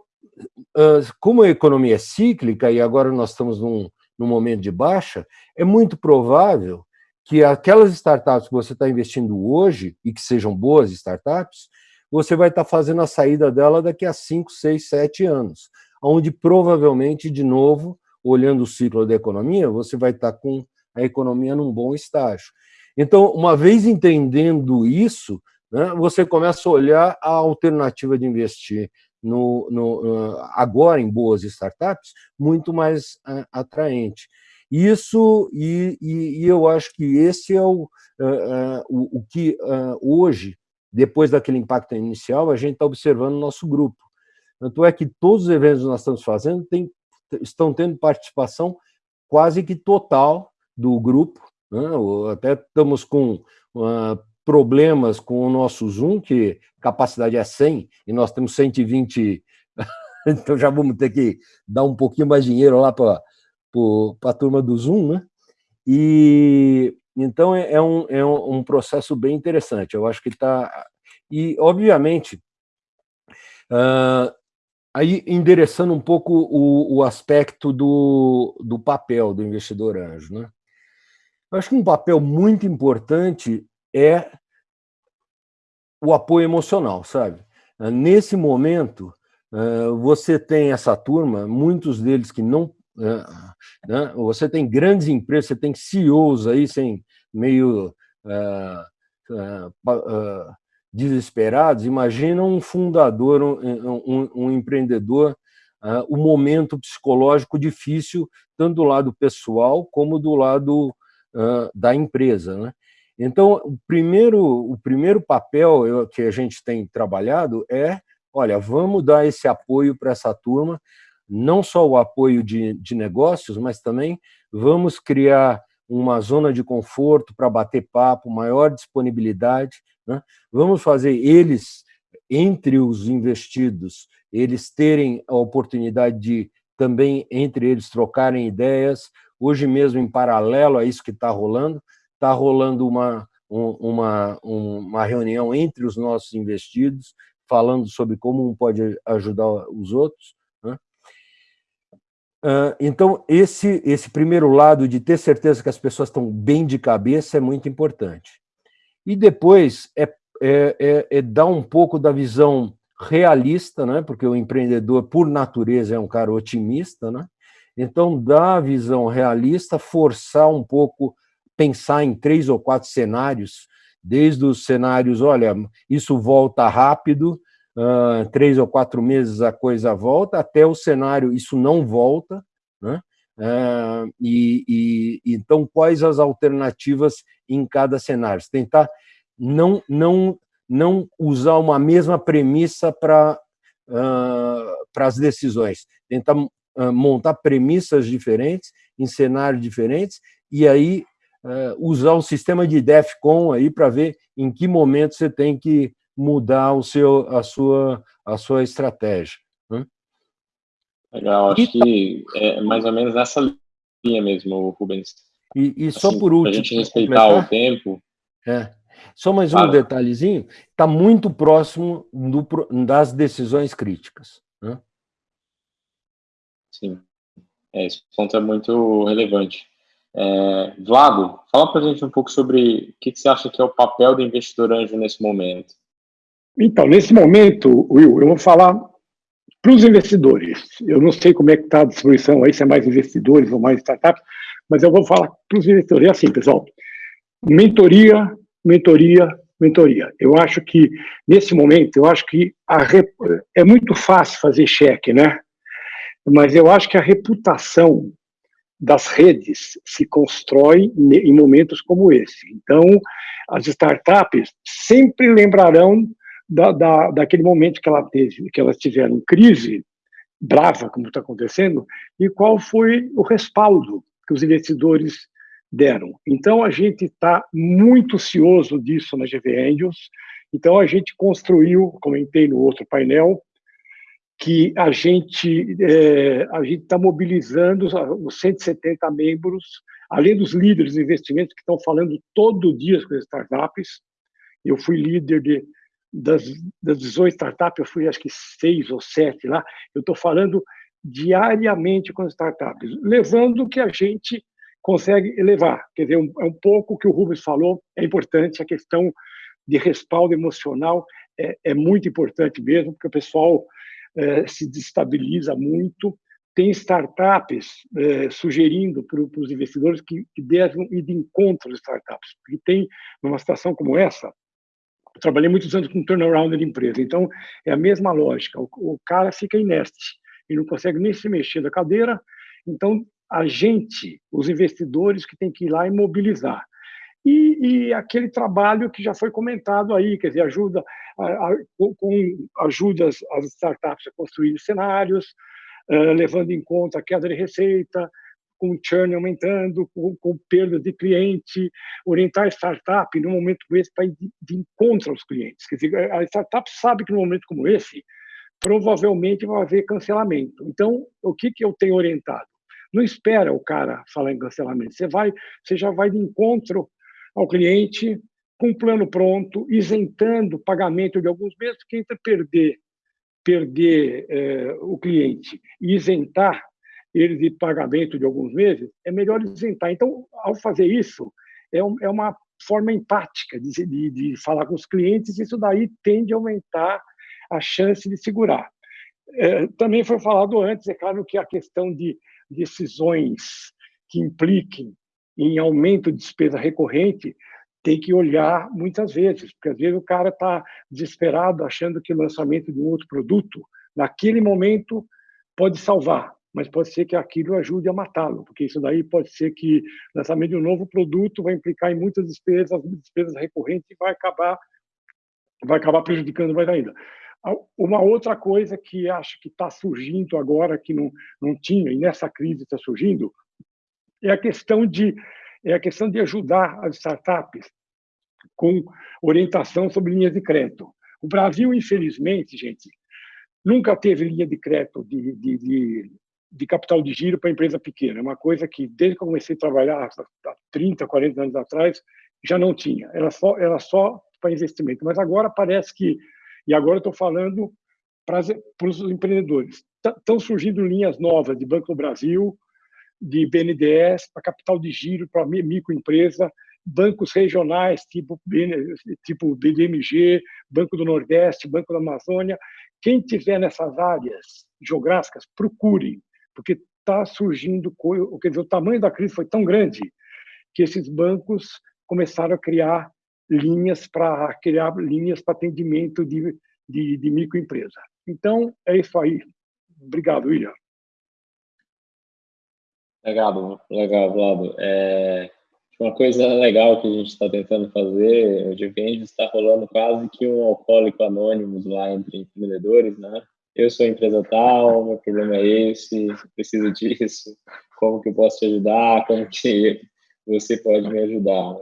como a economia é cíclica, e agora nós estamos num, num momento de baixa, é muito provável que aquelas startups que você está investindo hoje, e que sejam boas startups, você vai estar tá fazendo a saída dela daqui a 5, 6, 7 anos, onde provavelmente, de novo, olhando o ciclo da economia, você vai estar tá com a economia num bom estágio. Então, uma vez entendendo isso, né, você começa a olhar a alternativa de investir no, no, agora em boas startups muito mais uh, atraente. Isso, e, e, e, eu acho que esse é o, uh, o, o, que hoje, depois daquele impacto inicial, a gente está observando no nosso grupo. Tanto é que todos os eventos que nós estamos fazendo tem, estão tendo participação quase que total do grupo, né? até estamos com uh, problemas com o nosso Zoom, que capacidade é 100, e nós temos 120, então já vamos ter que dar um pouquinho mais dinheiro lá para a turma do Zoom, né? E então é, é, um, é um processo bem interessante, eu acho que está... E, obviamente, uh, aí endereçando um pouco o, o aspecto do, do papel do investidor anjo, né? Eu acho que um papel muito importante é o apoio emocional, sabe? Nesse momento, eh, você tem essa turma, muitos deles que não... Eh, né? Você tem grandes empresas, você tem CEOs aí, sem meio uh, desesperados, imagina um fundador, um, um, um empreendedor, o momento psicológico difícil, tanto do lado pessoal como do lado da empresa. Né? Então, o primeiro, o primeiro papel que a gente tem trabalhado é, olha, vamos dar esse apoio para essa turma, não só o apoio de, de negócios, mas também vamos criar uma zona de conforto para bater papo, maior disponibilidade, né? vamos fazer eles, entre os investidos, eles terem a oportunidade de também, entre eles, trocarem ideias, hoje mesmo, em paralelo a isso que está rolando, está rolando uma, uma, uma reunião entre os nossos investidos, falando sobre como um pode ajudar os outros. Né? Então, esse, esse primeiro lado de ter certeza que as pessoas estão bem de cabeça é muito importante. E depois é, é, é, é dar um pouco da visão realista, né? porque o empreendedor, por natureza, é um cara otimista, né? Então, dar a visão realista, forçar um pouco pensar em três ou quatro cenários, desde os cenários, olha, isso volta rápido, uh, três ou quatro meses a coisa volta, até o cenário, isso não volta, né? Uh, e, e, então, quais as alternativas em cada cenário? Tentar não, não, não usar uma mesma premissa para uh, as decisões, tentar montar premissas diferentes, em cenários diferentes, e aí usar o sistema de DEFCON aí para ver em que momento você tem que mudar o seu, a, sua, a sua estratégia. Né? Legal, acho que é mais ou menos nessa linha mesmo, Rubens. E, e só assim, por último... Para a gente respeitar o tempo... É. Só mais um detalhezinho, está muito próximo do, das decisões críticas. Né? Sim, é, esse ponto é muito relevante. É, Vlado, fala para a gente um pouco sobre o que, que, você acha que é o papel do investidor anjo nesse momento. Então, nesse momento, Will, eu vou falar para os investidores. Eu não sei como é que está a distribuição aí, se é mais investidores ou mais startups, mas eu vou falar para os investidores. É assim, pessoal, mentoria, mentoria, mentoria. Eu acho que, nesse momento, eu acho que rep... é muito fácil fazer cheque, né? Mas eu acho que a reputação das redes se constrói em momentos como esse. Então, as startups sempre lembrarão da, da, daquele momento que, ela teve, que elas tiveram crise brava, como está acontecendo, e qual foi o respaldo que os investidores deram. Então, a gente está muito cioso disso na GV Angels, então a gente construiu, comentei no outro painel, que a gente é, a gente está mobilizando os 170 membros, além dos líderes de investimentos que estão falando todo dia com as startups. Eu fui líder de, das, das 18 startups, eu fui acho que seis ou sete lá. Eu estou falando diariamente com as startups, levando o que a gente consegue levar. Quer dizer, um, é um pouco o que o Rubens falou, é importante a questão de respaldo emocional, é, é muito importante mesmo, porque o pessoal é, se destabiliza muito. Tem startups é, sugerindo para os investidores que, que devem ir de encontro às startups, porque tem, numa situação como essa, trabalhei muitos anos com turnaround de empresa, então é a mesma lógica. O, o cara fica ineste e não consegue nem se mexer da cadeira, então a gente, os investidores, que tem que ir lá e mobilizar. E, e, aquele trabalho que já foi comentado aí, quer dizer, ajuda, a, a, com, ajuda as, as, startups a construir cenários, uh, levando em conta a queda de receita, com o churn aumentando, com, com perda de cliente, orientar a startup no momento como esse para ir de, de encontro aos clientes. Quer dizer, a startup sabe que no momento como esse, provavelmente vai haver cancelamento. Então, o que, que eu tenho orientado? Não espera o cara falar em cancelamento. Você vai, você já vai de encontro ao cliente com um plano pronto, isentando o pagamento de alguns meses, porque entre perder, perder é, o cliente e isentar ele de pagamento de alguns meses, é melhor isentar. Então, ao fazer isso, é, um, é uma forma empática de, de, de falar com os clientes, isso daí tende a aumentar a chance de segurar. É, também foi falado antes, é claro que a questão de decisões que impliquem em aumento de despesa recorrente tem que olhar muitas vezes, porque às vezes o cara está desesperado achando que o lançamento de um outro produto, naquele momento, pode salvar, mas pode ser que aquilo ajude a matá-lo, porque isso daí pode ser que o lançamento de um novo produto vai implicar em muitas despesas, despesas recorrentes e vai acabar vai acabar prejudicando mais ainda. Uma outra coisa que acho que está surgindo agora, que não, não tinha, e nessa crise está surgindo, é a questão de é a questão de ajudar as startups com orientação sobre linhas de crédito. O Brasil, infelizmente, gente, nunca teve linha de crédito de, de, de, de capital de giro para empresa pequena. É uma coisa que, desde que eu comecei a trabalhar há 30, 40 anos atrás, já não tinha. Era só, era só para investimento. Mas agora parece que, e agora estou falando para, para os empreendedores, estão surgindo linhas novas de Banco do Brasil, de BNDES para capital de giro para microempresa, bancos regionais tipo, tipo BDMG, Banco do Nordeste, Banco da Amazônia. Quem tiver nessas áreas geográficas, procure, porque está surgindo, quer dizer, o tamanho da crise foi tão grande que esses bancos começaram a criar linhas para criar linhas para atendimento de, de, de microempresa. Então, é isso aí. Obrigado, William. Legal, legal, Vlado. É, uma coisa legal que a gente está tentando fazer, o Divendes está rolando quase que um alcoólico anônimo lá entre empreendedores, né? Eu sou empresa tal, meu problema é esse, preciso disso, como que eu posso te ajudar, como que você pode me ajudar.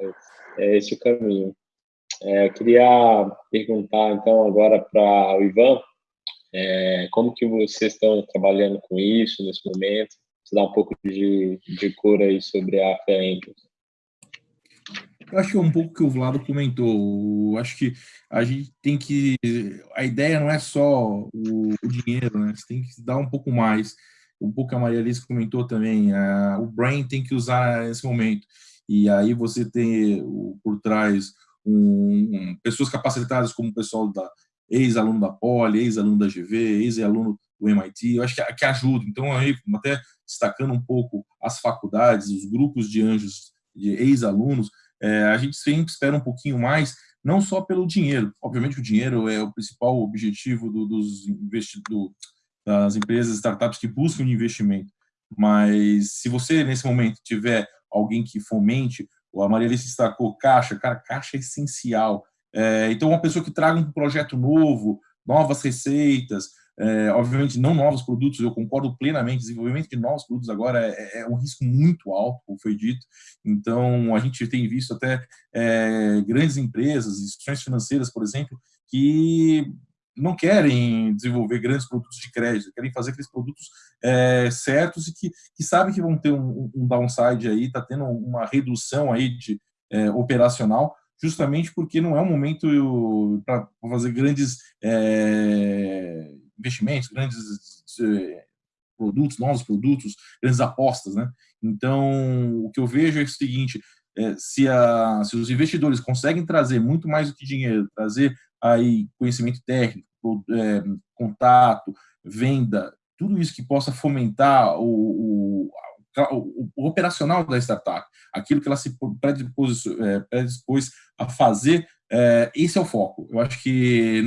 É esse o caminho. É, eu queria perguntar, então, agora para o Ivan, é, como que vocês estão trabalhando com isso nesse momento? Você dá um pouco de, de cor aí sobre a fé Eu acho que é um pouco que o Vlado comentou. Eu acho que a gente tem que. A ideia não é só o, o dinheiro, né? Você tem que dar um pouco mais. Um pouco a Maria Alice comentou também. A, o brain tem que usar nesse momento. E aí você tem por trás um, um, pessoas capacitadas como o pessoal da ex-aluno da Poli, ex-aluno da GV, ex-aluno do MIT, eu acho que, que ajuda. Então, aí, até destacando um pouco as faculdades, os grupos de anjos, de ex-alunos, é, a gente sempre espera um pouquinho mais, não só pelo dinheiro. Obviamente, o dinheiro é o principal objetivo do, dos investidores, das empresas, startups que buscam investimento. Mas se você, nesse momento, tiver alguém que fomente, a Maria Alice destacou caixa, cara, caixa é essencial. É, então, uma pessoa que traga um projeto novo, novas receitas, é, obviamente, não novos produtos, eu concordo plenamente. Desenvolvimento de novos produtos agora é, é, um risco muito alto, como foi dito. Então, a gente tem visto até é, grandes empresas, instituições financeiras, por exemplo, que não querem desenvolver grandes produtos de crédito, querem fazer aqueles produtos é, certos e que, que sabem que vão ter um, um downside aí, está tendo uma redução aí de é, operacional, justamente porque não é um momento para fazer grandes é, investimentos, grandes eh, produtos, novos produtos, grandes apostas, né? Então, o que eu vejo é o seguinte, é, se, a, se os investidores conseguem trazer muito mais do que dinheiro, trazer aí conhecimento técnico, é, contato, venda, tudo isso que possa fomentar o, o, o, o operacional da startup, aquilo que ela se predispôs, é, predispôs a fazer é, esse é o foco. Eu acho que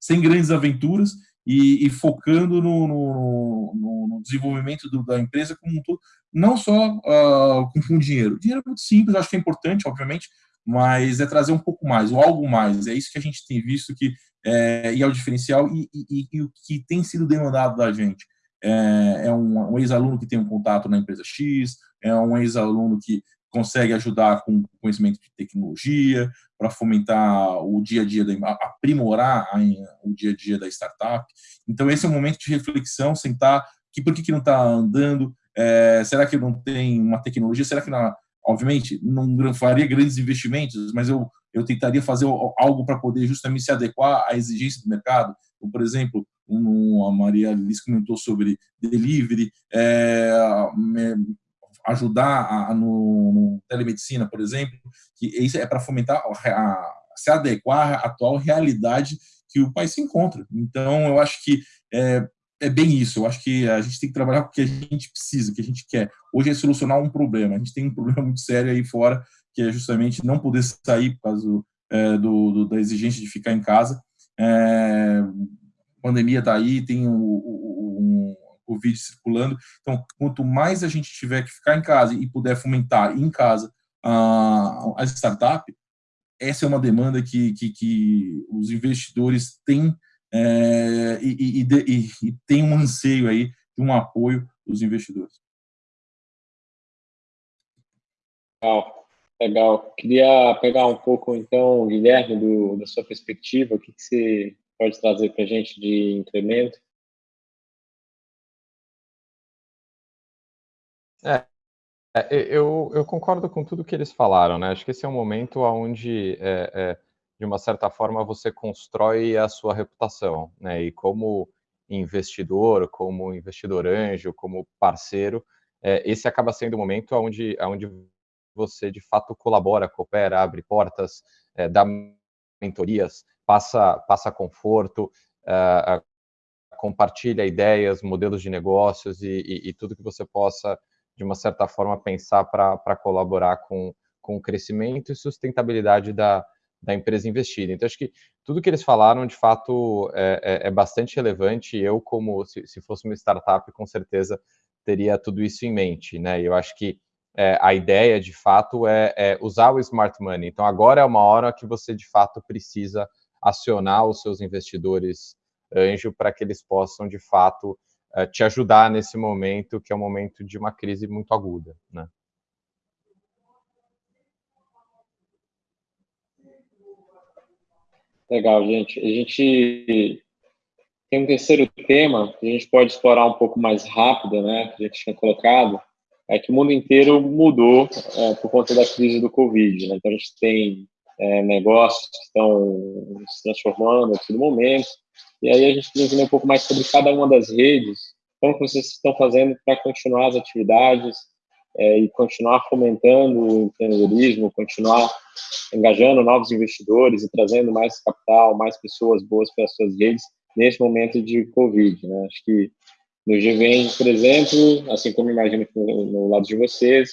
sem grandes aventuras e, e focando no, no, no desenvolvimento do, da empresa como um todo, não só uh, com, com dinheiro. Dinheiro é muito simples, acho que é importante, obviamente, mas é trazer um pouco mais, ou algo mais. É isso que a gente tem visto que é, e é o diferencial e, e, e, o que tem sido demandado da gente. É, é um, um ex-aluno que tem um contato na empresa X, é um ex-aluno que consegue ajudar com conhecimento de tecnologia, para fomentar o dia a dia, da, aprimorar a, o dia a dia da startup. Então, esse é um momento de reflexão, sentar, que, por que, que não está andando, é, será que não tem uma tecnologia, será que, não, obviamente, não faria grandes investimentos, mas eu, eu tentaria fazer algo para poder justamente se adequar à exigência do mercado. Então, por exemplo, um, a Maria Liz comentou sobre delivery, é, ajudar a, no, no, telemedicina, por exemplo, que isso é para fomentar, a, a, se adequar à atual realidade que o país se encontra. Então, eu acho que é, é bem isso. Eu acho que a gente tem que trabalhar com o que a gente precisa, o que a gente quer. Hoje é solucionar um problema. A gente tem um problema muito sério aí fora, que é justamente não poder sair por causa do, é, do, do da exigência de ficar em casa. É, a pandemia está aí, tem o, o, Covid circulando. Então, quanto mais a gente tiver que ficar em casa e puder fomentar em casa a, a startup, essa é uma demanda que, que, que os investidores têm é, e, e, e, e, tem um anseio aí de um apoio dos investidores. Legal, legal. Queria pegar um pouco, então, Guilherme, do, da sua perspectiva, o que, que você pode trazer para a gente de incremento? É, é, eu, eu concordo com tudo que eles falaram, né? Acho que esse é um momento onde, é, é, de uma certa forma, você constrói a sua reputação, né? E como investidor, como investidor anjo, como parceiro, é, esse acaba sendo o momento onde, onde você, de fato, colabora, coopera, abre portas, é, dá mentorias, passa, passa conforto, compartilha ideias, modelos de negócios e, e, e tudo que você possa de uma certa forma, pensar para colaborar com, com o crescimento e sustentabilidade da, da empresa investida. Então, acho que tudo que eles falaram, de fato, é, é, é bastante relevante. Eu, como se, se, fosse uma startup, com certeza teria tudo isso em mente. Né? E eu acho que é, a ideia, de fato, é, é, usar o smart money. Então, agora é uma hora que você, de fato, precisa acionar os seus investidores anjo para que eles possam, de fato, te ajudar nesse momento, que é um momento de uma crise muito aguda, né? Legal, gente. A gente tem um terceiro tema que a gente pode explorar um pouco mais rápido, né? Que a gente tinha colocado, é que o mundo inteiro mudou é, por conta da crise do Covid. Né? Então a gente tem é, negócios que estão se transformando a todo momento, e aí a gente queria entender um pouco mais sobre cada uma das redes, como vocês estão fazendo para continuar as atividades é, e continuar fomentando o empreendedorismo, continuar engajando novos investidores e trazendo mais capital, mais pessoas boas para as suas redes nesse momento de Covid. Né? Acho que no GVM, por exemplo, assim como imagino que no, no lado de vocês,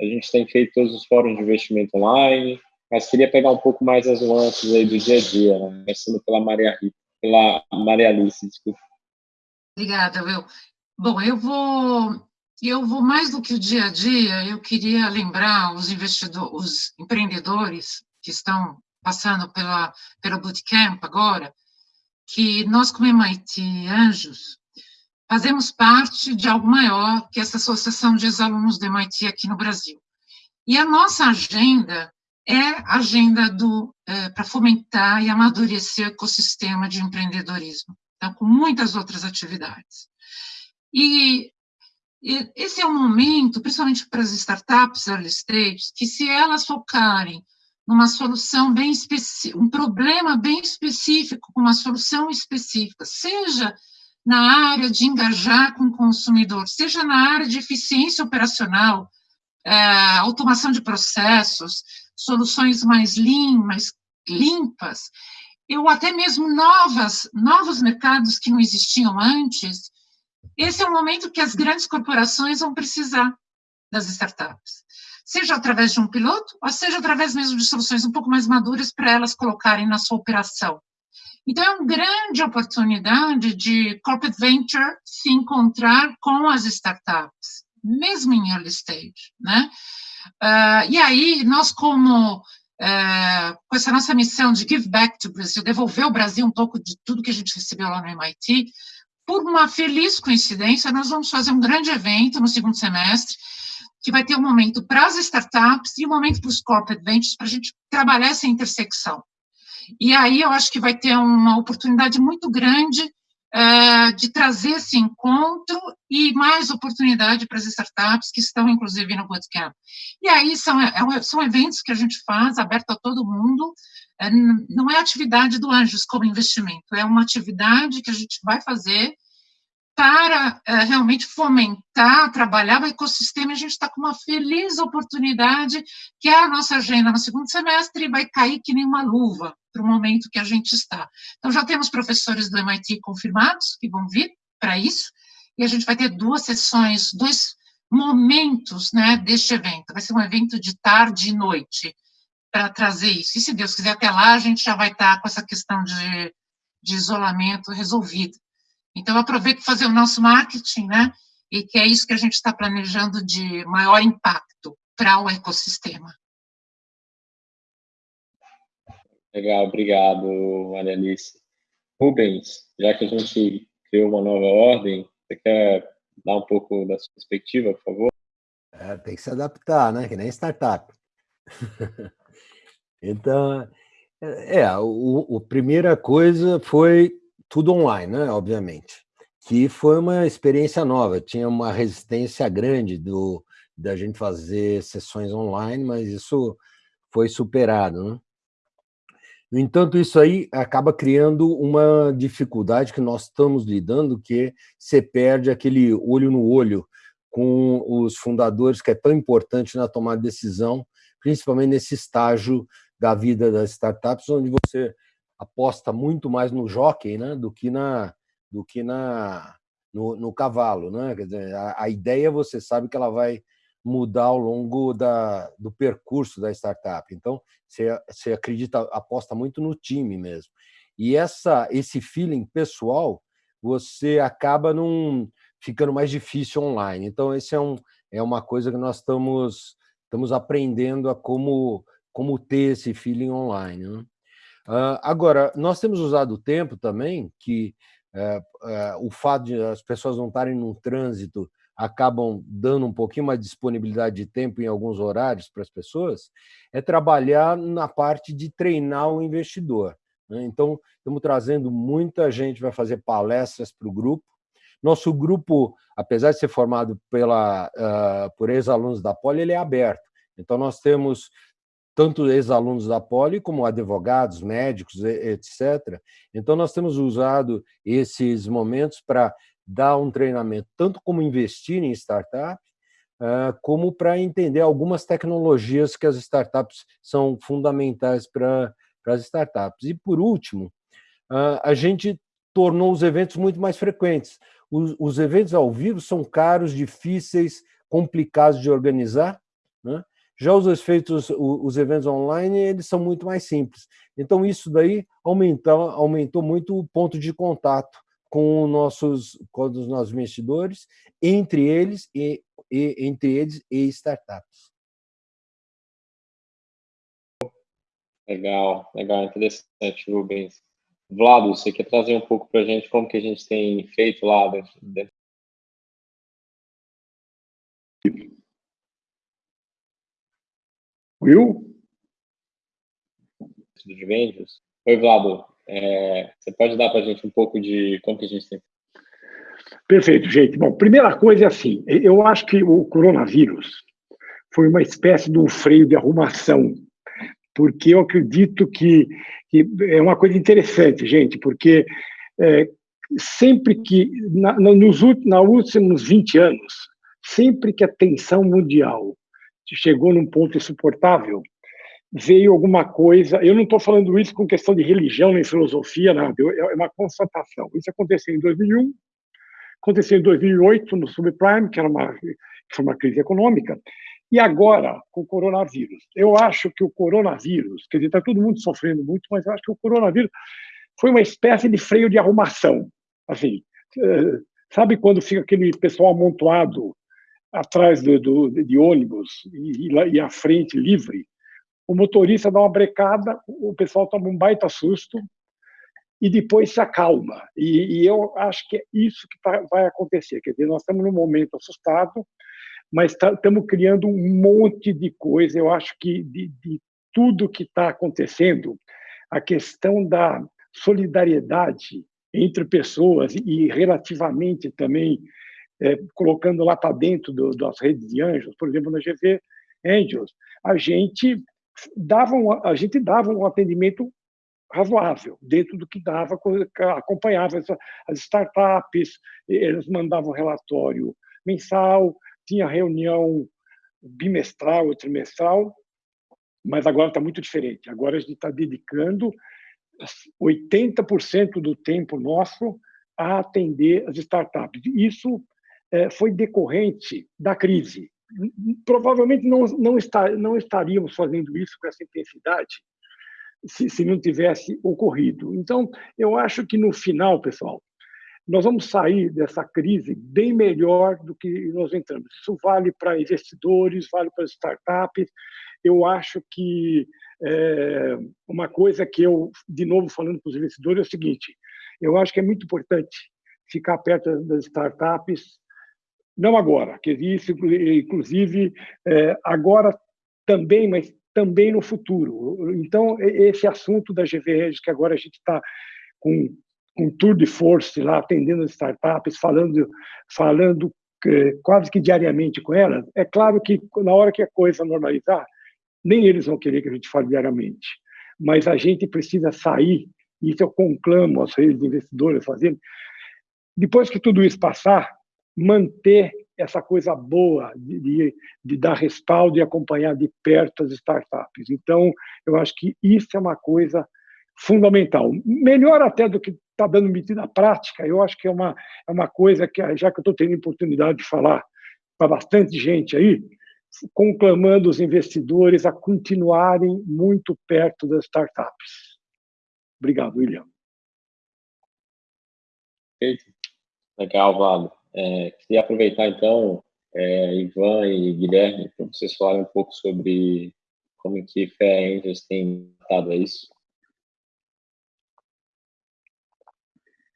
a gente tem feito todos os fóruns de investimento online, mas queria pegar um pouco mais as nuances aí do dia a dia, né? começando pela Maria Rita pela Maria Alice, desculpa. Obrigada, Will. Bom, eu vou, eu vou mais do que o dia a dia, eu queria lembrar os investidores, os empreendedores que estão passando pela, pelo bootcamp agora, que nós, como MIT Anjos, fazemos parte de algo maior que essa associação de ex-alunos do MIT aqui no Brasil. E a nossa agenda é agenda é, para fomentar e amadurecer o ecossistema de empreendedorismo, então, com muitas outras atividades. E, e esse é um momento, principalmente para as startups early stage, que se elas focarem numa solução bem específica, um problema bem específico, com uma solução específica, seja na área de engajar com o consumidor, seja na área de eficiência operacional, é, automação de processos, soluções mais lean, mais limpas, ou até mesmo novas, novos mercados que não existiam antes, esse é o momento que as grandes corporações vão precisar das startups. seja através de um piloto, ou seja através mesmo de soluções um pouco mais maduras para elas colocarem na sua operação. Então, é uma grande oportunidade de corporate venture se encontrar com as startups, mesmo em early stage, né? Uh, e aí, nós como é, com essa nossa missão de give back to Brasil, devolver ao Brasil um pouco de tudo que a gente recebeu lá no MIT, por uma feliz coincidência, nós vamos fazer um grande evento no segundo semestre, que vai ter um momento para as startups e um momento para os corporate ventures, para a gente trabalhar essa intersecção. E aí eu acho que vai ter uma oportunidade muito grande é, de trazer esse encontro e mais oportunidade para as startups que estão, inclusive, no Bootcamp. E aí são, é, são eventos que a gente faz, aberto a todo mundo, é, não é atividade do Anjos como investimento, é uma atividade que a gente vai fazer para é, realmente fomentar, trabalhar o ecossistema, a gente está com uma feliz oportunidade, que é a nossa agenda no segundo semestre, vai cair que nem uma luva para o momento que a gente está. Então, já temos professores do MIT confirmados, que vão vir para isso, e a gente vai ter duas sessões, dois momentos né, deste evento. Vai ser um evento de tarde e noite, para trazer isso. E se Deus quiser, até lá, a gente já vai estar tá com essa questão de, de isolamento resolvida. Então, aproveito para fazer o nosso marketing, né? E que é isso que a gente está planejando de maior impacto para o ecossistema. Legal, obrigado, Maria Alice. Rubens, já que a gente criou uma nova ordem, você quer dar um pouco da sua perspectiva, por favor? É, tem que se adaptar, né? Que nem startup. então, é, a primeira coisa foi tudo online, né, obviamente, que foi uma experiência nova, tinha uma resistência grande do, da gente fazer sessões online, mas isso foi superado. Né? No entanto, isso aí acaba criando uma dificuldade que nós estamos lidando, que você perde aquele olho no olho com os fundadores, que é tão importante na tomada de decisão, principalmente nesse estágio da vida das startups, onde você aposta muito mais no jockey né, do que, na, do que na, no, no cavalo. Né? Quer dizer, a, a, ideia você sabe que ela vai mudar ao longo da, do percurso da startup. Então, você, você acredita, aposta muito no time mesmo. E essa, esse feeling pessoal, você acaba num, ficando mais difícil online. Então, esse é, um, é uma coisa que nós estamos, estamos aprendendo a como, como ter esse feeling online. Né? Uh, agora, nós temos usado o tempo também, que uh, uh, o fato de as pessoas não estarem no trânsito acabam dando um pouquinho mais de disponibilidade de tempo em alguns horários para as pessoas, é trabalhar na parte de treinar o investidor. Né? Então, estamos trazendo muita gente, vai fazer palestras para o grupo. Nosso grupo, apesar de ser formado pela, por ex-alunos da Poli, ele é aberto. Então, nós temos tanto ex-alunos da Poli como advogados, médicos, etc. Então, nós temos usado esses momentos para dar um treinamento, tanto como investir em startup, ah, como para entender algumas tecnologias que as startups são fundamentais para as startups. E, por último, ah, a gente tornou os eventos muito mais frequentes. Os, os eventos ao vivo são caros, difíceis, complicados de organizar, né? Já os efeitos, os eventos online, eles são muito mais simples. Então, isso daí aumentou, aumentou muito o ponto de contato com, nossos, com os nossos investidores, entre eles e, e entre eles e startups. Legal, legal, interessante, Rubens. Vlado, você quer trazer um pouco para a gente como que a gente tem feito lá dentro, dentro Will? De vendas. Oi, Vlado. É, você pode dar para a gente um pouco de como que a gente tem. Perfeito, gente. Bom, primeira coisa é assim, eu acho que o coronavírus foi uma espécie de um freio de arrumação, porque eu acredito que, que é uma coisa interessante, gente, porque é, sempre que, na, nos últimos 20 anos, sempre que a tensão mundial chegou num ponto insuportável, veio alguma coisa. Eu não estou falando isso com questão de religião nem filosofia, nada. É uma constatação. Isso aconteceu em 2001, aconteceu em 2008 no subprime, que era uma que foi uma crise econômica, E agora, com o coronavírus? Eu acho que o coronavírus, quer dizer, está todo mundo sofrendo muito, mas eu acho que o coronavírus foi uma espécie de freio de arrumação. Assim, eh, sabe quando fica aquele pessoal amontoado atrás do, do de ônibus e, e frente livre? O motorista dá uma brecada, o pessoal toma um baita susto e depois se acalma. E, e eu acho que é isso que tá, vai acontecer. Quer dizer, nós estamos num momento assustado, mas estamos tá, criando um monte de coisa. Eu acho que de, de tudo que está acontecendo, a questão da solidariedade entre pessoas e relativamente também é, colocando lá para dentro do, das redes de anjos, por exemplo, na GV Angels, a gente dava um, a gente dava um atendimento razoável dentro do que dava, acompanhava as startups, eles mandavam relatório mensal, tinha reunião bimestral ou trimestral, mas agora está muito diferente. Agora a gente está dedicando 80% do tempo nosso a atender as startups. Isso é, foi decorrente da crise. Provavelmente não, não, está, não estaríamos fazendo isso com essa intensidade se, se não tivesse ocorrido. Então, eu acho que no final, pessoal, nós vamos sair dessa crise bem melhor do que nós entramos. Isso vale para investidores, vale para startups. Eu acho que é, uma coisa que eu, de novo, falando para os investidores, é o seguinte: eu acho que é muito importante ficar perto das startups, não agora, que isso, inclusive, é, agora também, mas também no futuro. Então, esse assunto da GVREG, que agora a gente está com um tour de force lá, atendendo as startups, falando, falando eh, quase que diariamente com elas, é claro que na hora que a coisa normalizar, nem eles vão querer que a gente fale diariamente, mas a gente precisa sair, isso eu conclamo as redes de investidores fazendo, depois que tudo isso passar, manter essa coisa boa de, de, dar respaldo e acompanhar de perto as startups. Então, eu acho que isso é uma coisa fundamental. Melhor até do que está dando medida prática, eu acho que é uma, é uma coisa que, já que eu estou tendo oportunidade de falar para bastante gente aí, conclamando os investidores a continuarem muito perto das startups. Obrigado, William. Legal, Vlado. É, queria aproveitar, então, é, Ivan e Guilherme, para vocês falarem um pouco sobre como que Fé Angels tem tratado a isso.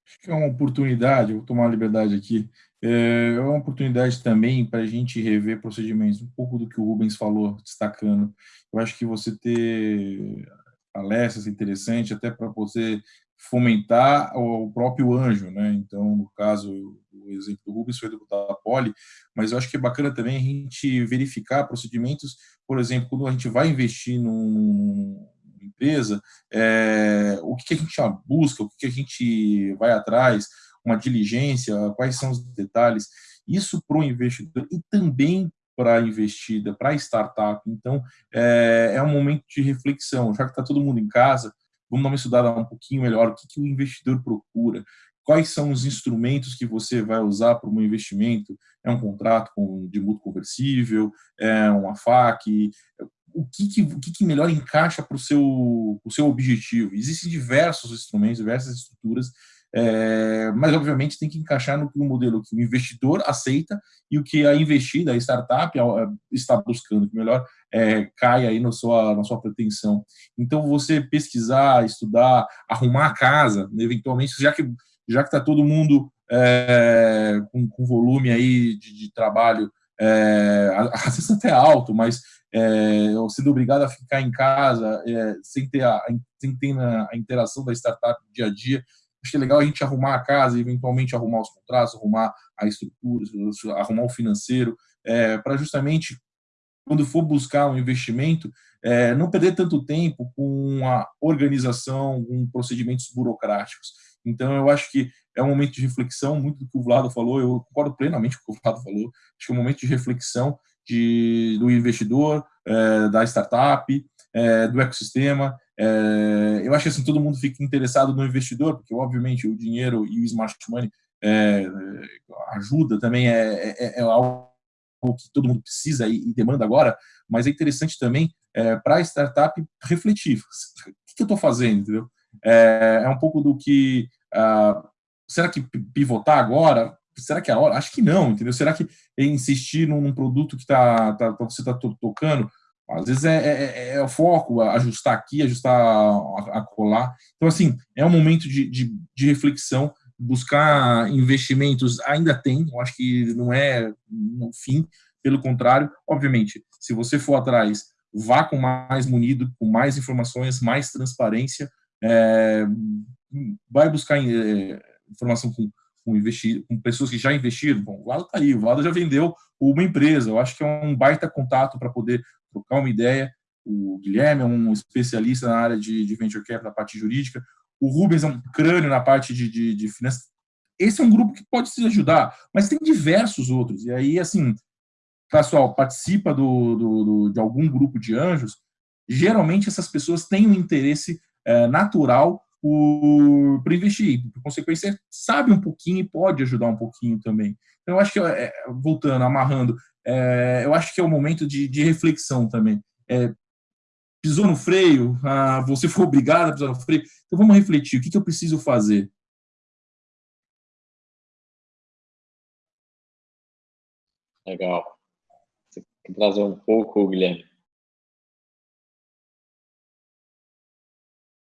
Acho que é uma oportunidade, vou tomar a liberdade aqui, é, é uma oportunidade também para a gente rever procedimentos, um pouco do que o Rubens falou, destacando. Eu acho que você ter palestras interessantes, até para você fomentar o próprio anjo, né? Então, no caso, o exemplo do Rubens foi do da Poli, mas eu acho que é bacana também a gente verificar procedimentos, por exemplo, quando a gente vai investir numa empresa, é, o que, a gente busca, o que, a gente vai atrás, uma diligência, quais são os detalhes. Isso para o investidor e também para a investida, para a startup. Então, é, é um momento de reflexão. Já que está todo mundo em casa, vamos dar uma estudada um pouquinho melhor. O que, que o investidor procura? Quais são os instrumentos que você vai usar para um investimento? É um contrato com, de mútuo conversível? É uma FAC? O que, que, o que, que melhor encaixa para o seu, o seu objetivo? Existem diversos instrumentos, diversas estruturas é, mas, obviamente, tem que encaixar no, no modelo que o investidor aceita e o que a investida, a startup, está buscando, que melhor é, cai aí na sua, na sua pretensão. Então, você pesquisar, estudar, arrumar a casa, eventualmente, já que já que está todo mundo é, com, com, volume aí de, de trabalho, é, às vezes até alto, mas é, sendo obrigado a ficar em casa é, sem ter, a, sem ter a, interação da startup dia a dia, Acho que é legal a gente arrumar a casa, eventualmente arrumar os contratos, arrumar a estrutura, arrumar o financeiro, é, para justamente, quando for buscar um investimento, é, não perder tanto tempo com a organização, com procedimentos burocráticos. Então, eu acho que é um momento de reflexão, muito do que o Vlado falou, eu concordo plenamente com o que o Vlado falou, acho que é um momento de reflexão de, do investidor, é, da startup, é, do ecossistema, é, eu acho que assim, todo mundo fica interessado no investidor, porque obviamente o dinheiro e o smart money ajuda também, é, é, é algo que todo mundo precisa e, e demanda agora, mas é interessante também para a startup refletir. O que, que eu estou fazendo, entendeu? É, é, um pouco do que... Uh, será que pivotar agora? Será que é a hora? Acho que não, entendeu? Será que insistir num, produto que tá, tá, você está tocando às vezes é, é, é, é, o foco, ajustar aqui, ajustar a, a colar. Então, assim, é um momento de, de, de, reflexão, buscar investimentos, ainda tem, eu acho que não é no fim, pelo contrário, obviamente, se você for atrás, vá com mais munido, com mais informações, mais transparência, é, vai buscar é, informação com, com, investir, com pessoas que já investiram. Bom, o Vlado está aí, o Vlado já vendeu uma empresa, eu acho que é um baita contato para poder trocar uma ideia. O Guilherme é um especialista na área de, de venture capital, na parte jurídica. O Rubens é um crânio na parte de, de, de finanças. Esse é um grupo que pode se ajudar, mas tem diversos outros. E aí, assim, pessoal, participa do, do, do de algum grupo de anjos, geralmente essas pessoas têm um interesse é, natural para investir. Por consequência, sabe um pouquinho e pode ajudar um pouquinho também. Então, eu acho que, é, voltando, amarrando, é, eu acho que é o momento de, de reflexão também. É, pisou no freio, ah, você foi obrigado a pisar no freio, então vamos refletir, o que, que eu preciso fazer? Legal. Você quer trazer um pouco, Guilherme?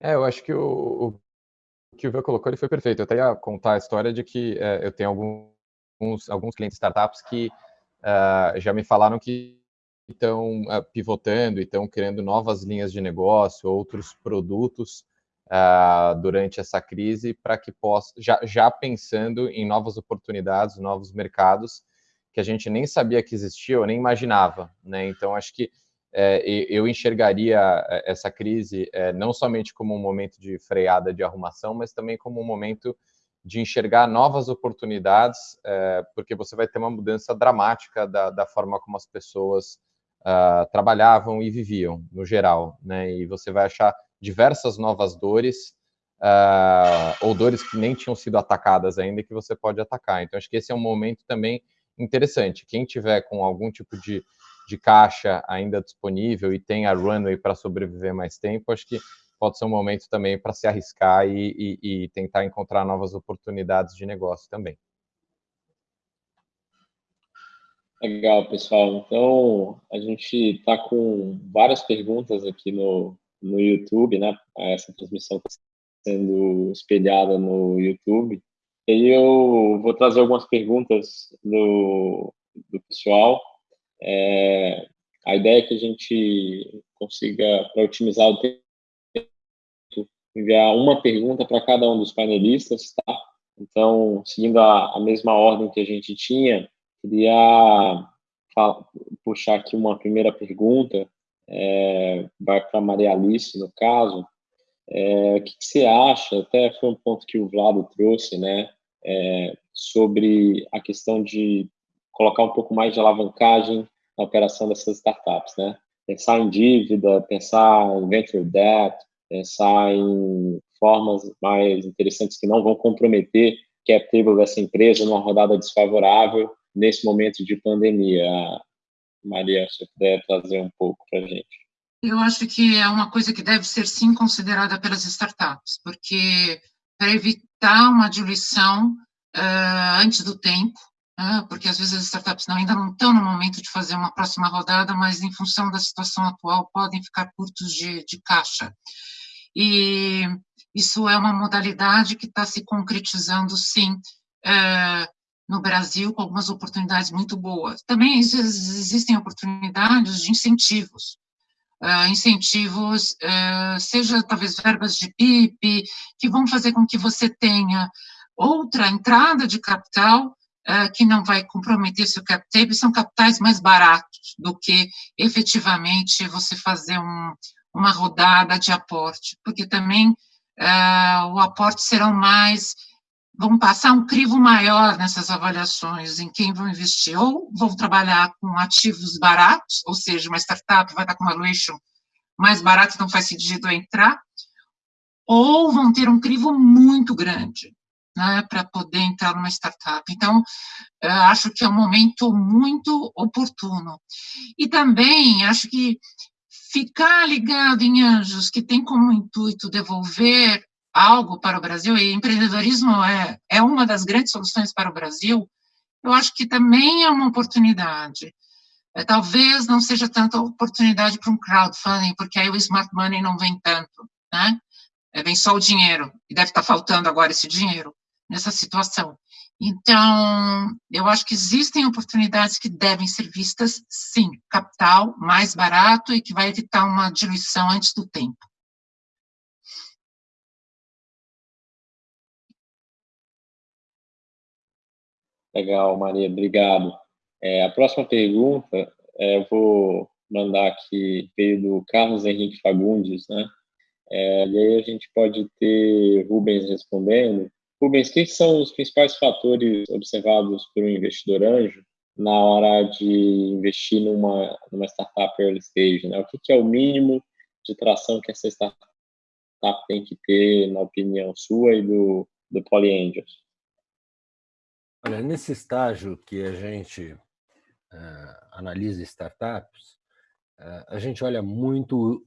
É, eu acho que o, o que o Ivan colocou ele foi perfeito. Eu até ia contar a história de que é, eu tenho alguns, alguns clientes startups que uh, já me falaram que estão uh, pivotando e estão criando novas linhas de negócio, outros produtos uh, durante essa crise para que possa, já, já pensando em novas oportunidades, novos mercados que a gente nem sabia que existia ou nem imaginava, né? Então acho que é, eu enxergaria essa crise é, não somente como um momento de freada de arrumação, mas também como um momento de enxergar novas oportunidades, é, porque você vai ter uma mudança dramática da, da forma como as pessoas uh, trabalhavam e viviam, no geral, né? E você vai achar diversas novas dores, uh, ou dores que nem tinham sido atacadas ainda, que você pode atacar. Então, acho que esse é um momento também interessante. Quem tiver com algum tipo de, de caixa ainda disponível e tem a runway para sobreviver mais tempo, acho que pode ser um momento também para se arriscar e, e, e, tentar encontrar novas oportunidades de negócio também. Legal, pessoal. Então, a gente está com várias perguntas aqui no, no YouTube, né? Essa transmissão está sendo espelhada no YouTube. E eu vou trazer algumas perguntas do, do pessoal. É, a ideia é que a gente consiga, para otimizar o tempo, enviar uma pergunta para cada um dos panelistas, tá? Então, seguindo a, a mesma ordem que a gente tinha, queria puxar aqui uma primeira pergunta, é, vai para Maria Alice, no caso. É, o que, que, você acha, até foi um ponto que o Vlado trouxe, né, é, sobre a questão de colocar um pouco mais de alavancagem na operação dessas startups, né? Pensar em dívida, pensar em venture debt, pensar em formas mais interessantes que não vão comprometer cap table dessa empresa numa rodada desfavorável nesse momento de pandemia. Maria, se puder trazer um pouco para a gente. Eu acho que é uma coisa que deve ser sim considerada pelas startups, porque para evitar uma diluição uh, antes do tempo, uh, porque às vezes as startups não, ainda não estão no momento de fazer uma próxima rodada, mas em função da situação atual podem ficar curtos de, de caixa. E isso é uma modalidade que está se concretizando, sim, é, no Brasil, com algumas oportunidades muito boas. Também existem oportunidades de incentivos, uh, incentivos, uh, seja talvez verbas de PIB, que vão fazer com que você tenha outra entrada de capital uh, que não vai comprometer seu capital, são capitais mais baratos do que efetivamente você fazer um, uma rodada de aporte, porque também uh, o aporte serão mais, vão passar um crivo maior nessas avaliações em quem vão investir, ou vão trabalhar com ativos baratos, ou seja, uma startup vai estar com uma valuation mais barata, então faz sentido entrar, ou vão ter um crivo muito grande, né, para poder entrar numa startup. Então, acho que é um momento muito oportuno. E também acho que ficar ligado em anjos que tem como intuito devolver algo para o Brasil, e empreendedorismo é, é uma das grandes soluções para o Brasil, eu acho que também é uma oportunidade. É, talvez não seja tanta oportunidade para um crowdfunding, porque aí o smart money não vem tanto, né? É, vem só o dinheiro, e deve estar faltando agora esse dinheiro nessa situação. Então, eu acho que existem oportunidades que devem ser vistas, sim, capital mais barato e que vai evitar uma diluição antes do tempo. Legal, Maria, obrigado. É, a próxima pergunta, é, eu vou mandar aqui, veio do Carlos Henrique Fagundes, né? É, e aí a gente pode ter Rubens respondendo. Rubens, quais são os principais fatores observados por um investidor anjo na hora de investir numa, numa startup early stage? Né? O que, que é o mínimo de tração que essa startup tem que ter, na opinião sua e do, do Poly Angels? Olha, nesse estágio que a gente uh, analisa startups, uh, a gente olha muito,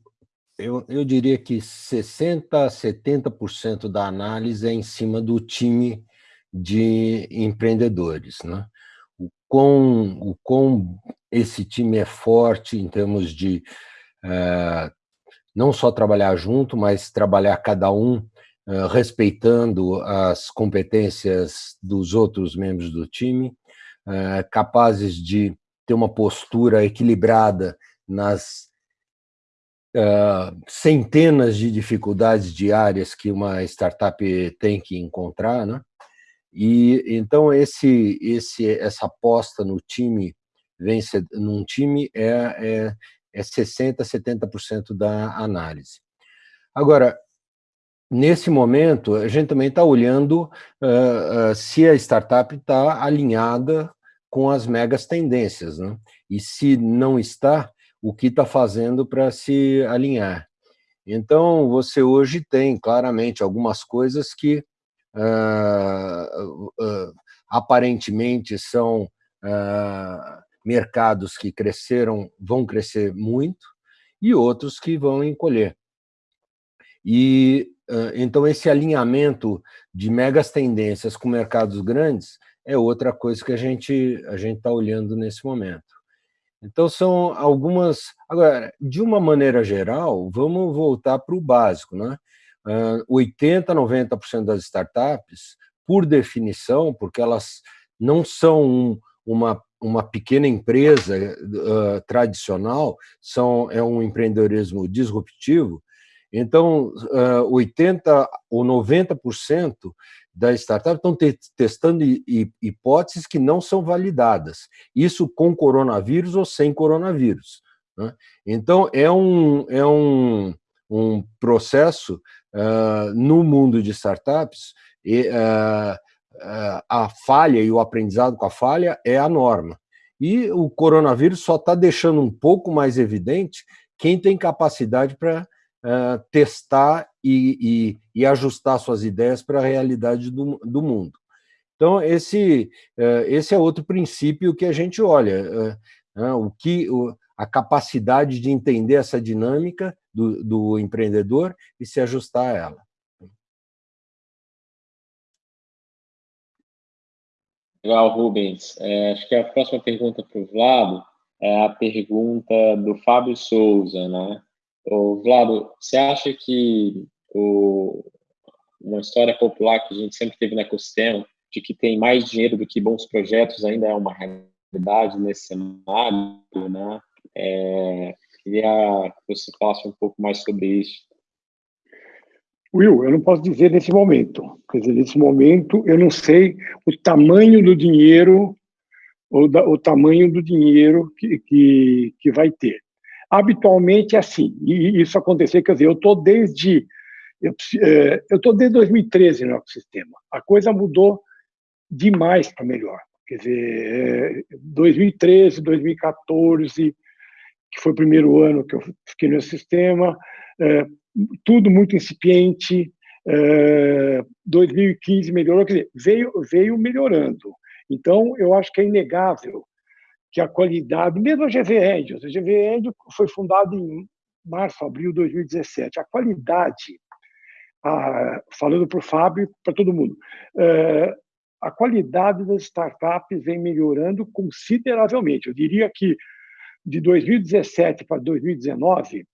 eu, eu diria que 60% a 70% da análise é em cima do time de empreendedores. Né? O, quão, o quão esse time é forte em termos de uh, não só trabalhar junto, mas trabalhar cada um eh, respeitando as competências dos outros membros do time, eh, capazes de ter uma postura equilibrada nas uh, centenas de dificuldades diárias que uma startup tem que encontrar, né? E então esse, esse, essa aposta no time vence num time é, é, é 60, 70% da análise. Agora, nesse momento, a gente também está olhando uh, uh, se a startup está alinhada com as megas tendências, né? e se não está, o que está fazendo para se alinhar. Então, você hoje tem claramente algumas coisas que uh, aparentemente são mercados que cresceram, vão crescer muito, e outros que vão encolher. E então, esse alinhamento de megas tendências com mercados grandes é outra coisa que a gente a gente está olhando nesse momento. Então, são algumas... Agora, de uma maneira geral, vamos voltar para o básico. Né? 80%, 90% das startups, por definição, porque elas não são uma, uma pequena empresa uh, tradicional, são, é um empreendedorismo disruptivo, então, 80% ou 90% das startups estão te testando hipóteses que não são validadas. Isso com coronavírus ou sem coronavírus. Né? Então, é um, é um, um processo uh, no mundo de startups, e, uh, uh, a falha e o aprendizado com a falha é a norma. E o coronavírus só está deixando um pouco mais evidente quem tem capacidade para testar e, e, e, ajustar suas ideias para a realidade do, do mundo. Então, esse, uh, esse é outro princípio que a gente olha, uh, o que, a capacidade de entender essa dinâmica do, do empreendedor e se ajustar a ela. Legal, Rubens. É, acho que a próxima pergunta para o Vlado é a pergunta do Fábio Souza, né? Ô, Vlado, você acha que o, uma história popular que a gente sempre teve no ecossistema, de que tem mais dinheiro do que bons projetos, ainda é uma realidade nesse cenário, né? É, queria que você falasse um pouco mais sobre isso. Will, eu não posso dizer nesse momento. Quer dizer, nesse momento, eu não sei o tamanho do dinheiro, ou da, o tamanho do dinheiro que, que, que vai ter habitualmente é assim, e isso acontecer, quer dizer, eu estou desde eu é, estou desde 2013 no ecossistema. A coisa mudou demais para melhor. Quer dizer, 2013, é, 2014, que foi o primeiro ano que eu fiquei no sistema, é, tudo muito incipiente, é, 2015 melhorou, quer dizer, veio, veio melhorando. Então, eu acho que é inegável que a qualidade, mesmo a GV Angels, a GV Angels foi fundada em março, abril de 2017, a qualidade, a, falando para o Fábio para todo mundo, é, a qualidade das startups vem melhorando consideravelmente. Eu diria que de 2017 para 2019,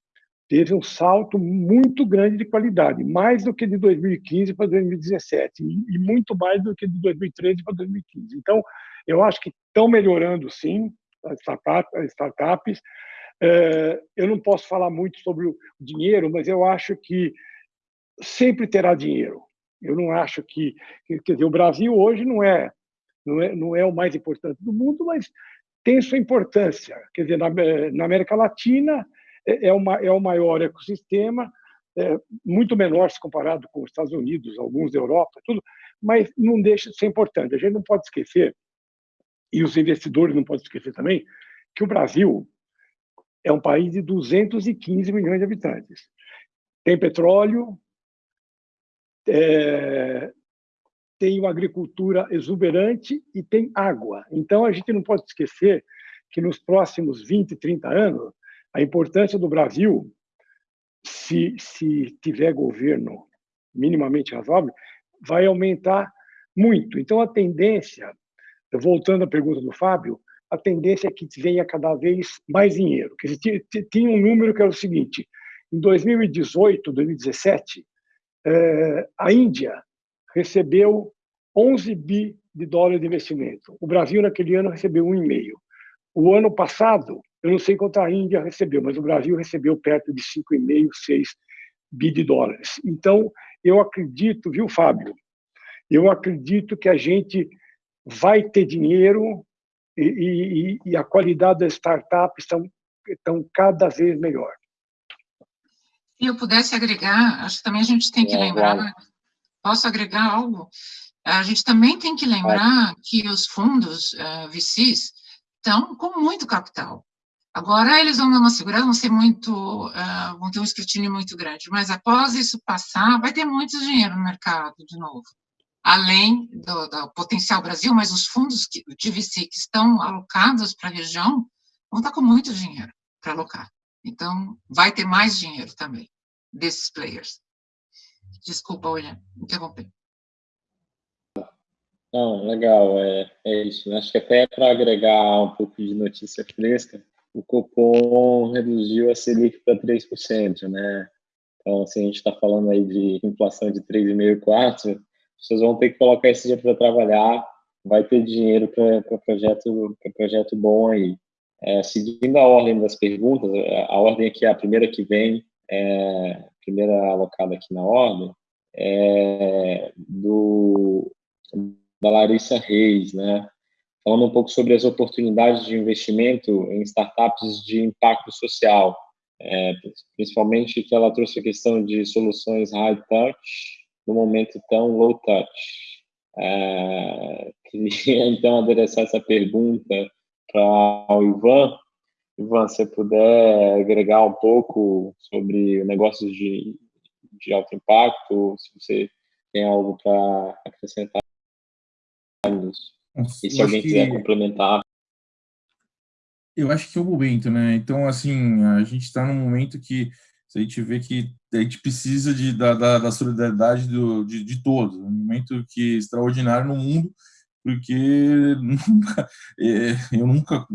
teve um salto muito grande de qualidade, mais do que de 2015 para 2017 e muito mais do que de 2013 para 2015. Então, eu acho que estão melhorando, sim, as startups. É, eu não posso falar muito sobre o dinheiro, mas eu acho que sempre terá dinheiro. Eu não acho que, quer dizer, o Brasil hoje não é, não é, não é o mais importante do mundo, mas tem sua importância. Quer dizer, na, na América Latina é, é, uma, é o maior ecossistema, é, muito menor se comparado com os Estados Unidos, alguns da Europa, tudo, mas não deixa de ser importante. A gente não pode esquecer, e os investidores não podem esquecer também, que o Brasil é um país de 215 milhões de habitantes. Tem petróleo, é, tem uma agricultura exuberante e tem água. Então, a gente não pode esquecer que nos próximos 20, 30 anos, a importância do Brasil, se, se tiver governo minimamente razoável, vai aumentar muito. Então, a tendência, voltando à pergunta do Fábio, a tendência é que venha cada vez mais dinheiro. Tinha um número que era o seguinte: em 2018, 2017, eh, a Índia recebeu 11 bi de dólares de investimento. O Brasil, naquele ano, recebeu 1,5. O ano passado, eu não sei quanto a Índia recebeu, mas o Brasil recebeu perto de 5,5, 6 bi de dólares. Então, eu acredito, viu, Fábio? Eu acredito que a gente vai ter dinheiro e, e, e a qualidade das startups estão, estão cada vez melhor. Se eu pudesse agregar, acho que também a gente tem que é, lembrar. Posso agregar algo? A gente também tem que lembrar que os fundos uh, VCs estão com muito capital. Agora eles vão dar uma segurança, vão ser muito, uh, vão ter um escrutínio muito grande, mas após isso passar, vai ter muito dinheiro no mercado de novo. Além do, do potencial Brasil, mas os fundos que, de VC que estão alocados para a região vão estar com muito dinheiro para alocar. Então, vai ter mais dinheiro também desses players. Desculpa, William, interromper. Não, legal, é, é isso. Né? Acho que até para agregar um pouco de notícia fresca, o Copom reduziu a Selic para 3%, né? Então, se a gente está falando aí de inflação de 3,5%, 4%, vocês vão ter que colocar esse dinheiro para trabalhar, vai ter dinheiro para projeto, projeto bom aí. É, seguindo a ordem das perguntas, a ordem aqui, a primeira que vem, é, primeira alocada aqui na ordem, é do, da Larissa Reis, né? falando um pouco sobre as oportunidades de investimento em startups de impacto social, é, principalmente que ela trouxe a questão de soluções high touch no momento tão low touch. É, queria então adereçar essa pergunta para o Ivan. Ivan, se puder agregar um pouco sobre negócios de, de alto impacto, se você tem algo para acrescentar nisso. E se alguém quiser que... complementar. Eu acho que é o momento, né? Então, assim, a gente está num momento que a gente vê que a gente precisa de, da, da, da solidariedade do, de, de todos. Um momento que é extraordinário no mundo, porque é, eu nunca,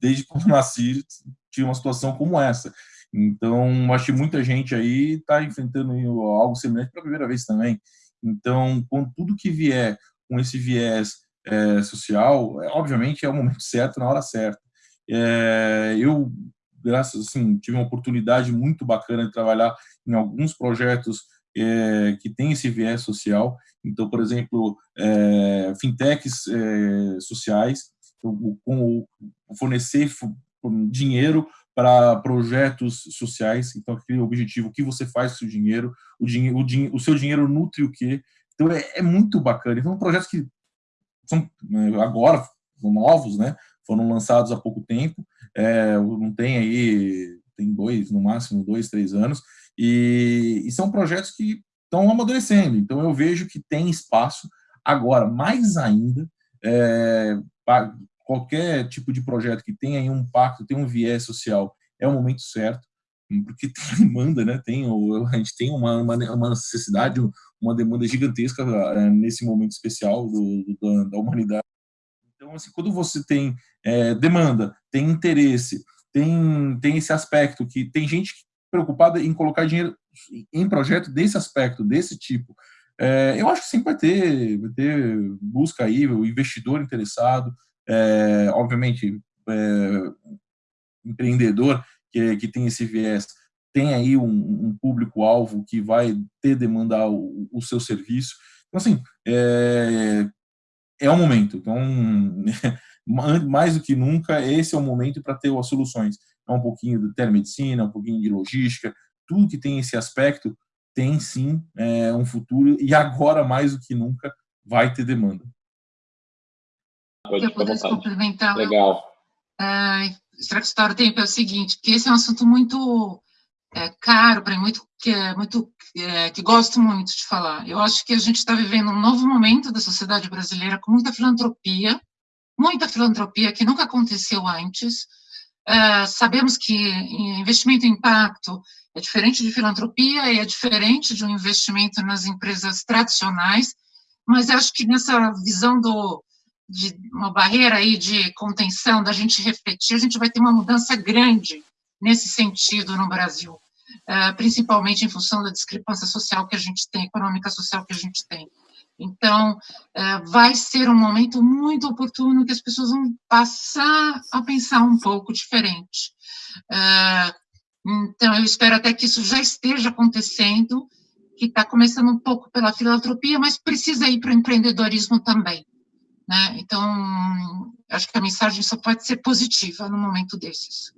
desde quando nasci, tive uma situação como essa. Então, acho que muita gente aí está enfrentando algo semelhante pela primeira vez também. Então, com tudo que vier com esse viés é, social, é, obviamente é o momento certo, na hora certa. É, eu, graças assim, tive uma oportunidade muito bacana de trabalhar em alguns projetos é, que têm esse viés social. Então, por exemplo, é, fintechs é, sociais, com fornecer dinheiro para projetos sociais. Então, aquele objetivo, o que você faz com o seu dinheiro, o, o, o seu dinheiro nutre o quê? Então, é, é muito bacana. Então, projetos que são né, agora são novos, né? Foram lançados há pouco tempo, é, não tem aí, tem dois, no máximo dois, três anos, e, e são projetos que estão amadurecendo. Então, eu vejo que tem espaço. Agora, mais ainda, é, qualquer tipo de projeto que tenha um impacto, tem um viés social, é o momento certo, porque tem demanda, né? Tem, a gente tem uma, uma, uma necessidade, uma demanda gigantesca é, nesse momento especial do, do, da humanidade. Então, assim, quando você tem é, demanda, tem interesse, tem, tem esse aspecto que tem gente preocupada em colocar dinheiro em projeto desse aspecto, desse tipo, é, eu acho que sempre vai ter, vai ter busca aí, o investidor interessado, é, obviamente, é, empreendedor que, que tem esse viés, tem aí um, um público-alvo que vai ter demandar o, o, seu serviço. Então, assim, é, é o momento. Então, mais do que nunca, esse é o momento para ter as soluções. É um pouquinho de telemedicina, um pouquinho de logística, tudo que tem esse aspecto tem sim é, um futuro e agora mais do que nunca vai ter demanda. Se eu pudesse complementar. Legal. É, Tempo é o seguinte, que esse é um assunto muito é, caro para mim, muito, que, é, muito é, que gosto muito de falar. Eu acho que a gente está vivendo um novo momento da sociedade brasileira com muita filantropia, muita filantropia que nunca aconteceu antes. É, sabemos que investimento em impacto é diferente de filantropia e é diferente de um investimento nas empresas tradicionais, mas acho que nessa visão do, de uma barreira aí de contenção, da gente refletir, a gente vai ter uma mudança grande nesse sentido no Brasil, é, principalmente em função da discrepância social que a gente tem, econômica social que a gente tem. Então, é, vai ser um momento muito oportuno que as pessoas vão passar a pensar um pouco diferente. É, então, eu espero até que isso já esteja acontecendo, que está começando um pouco pela filantropia, mas precisa ir para o empreendedorismo também. Né? Então, acho que a mensagem só pode ser positiva no momento desses.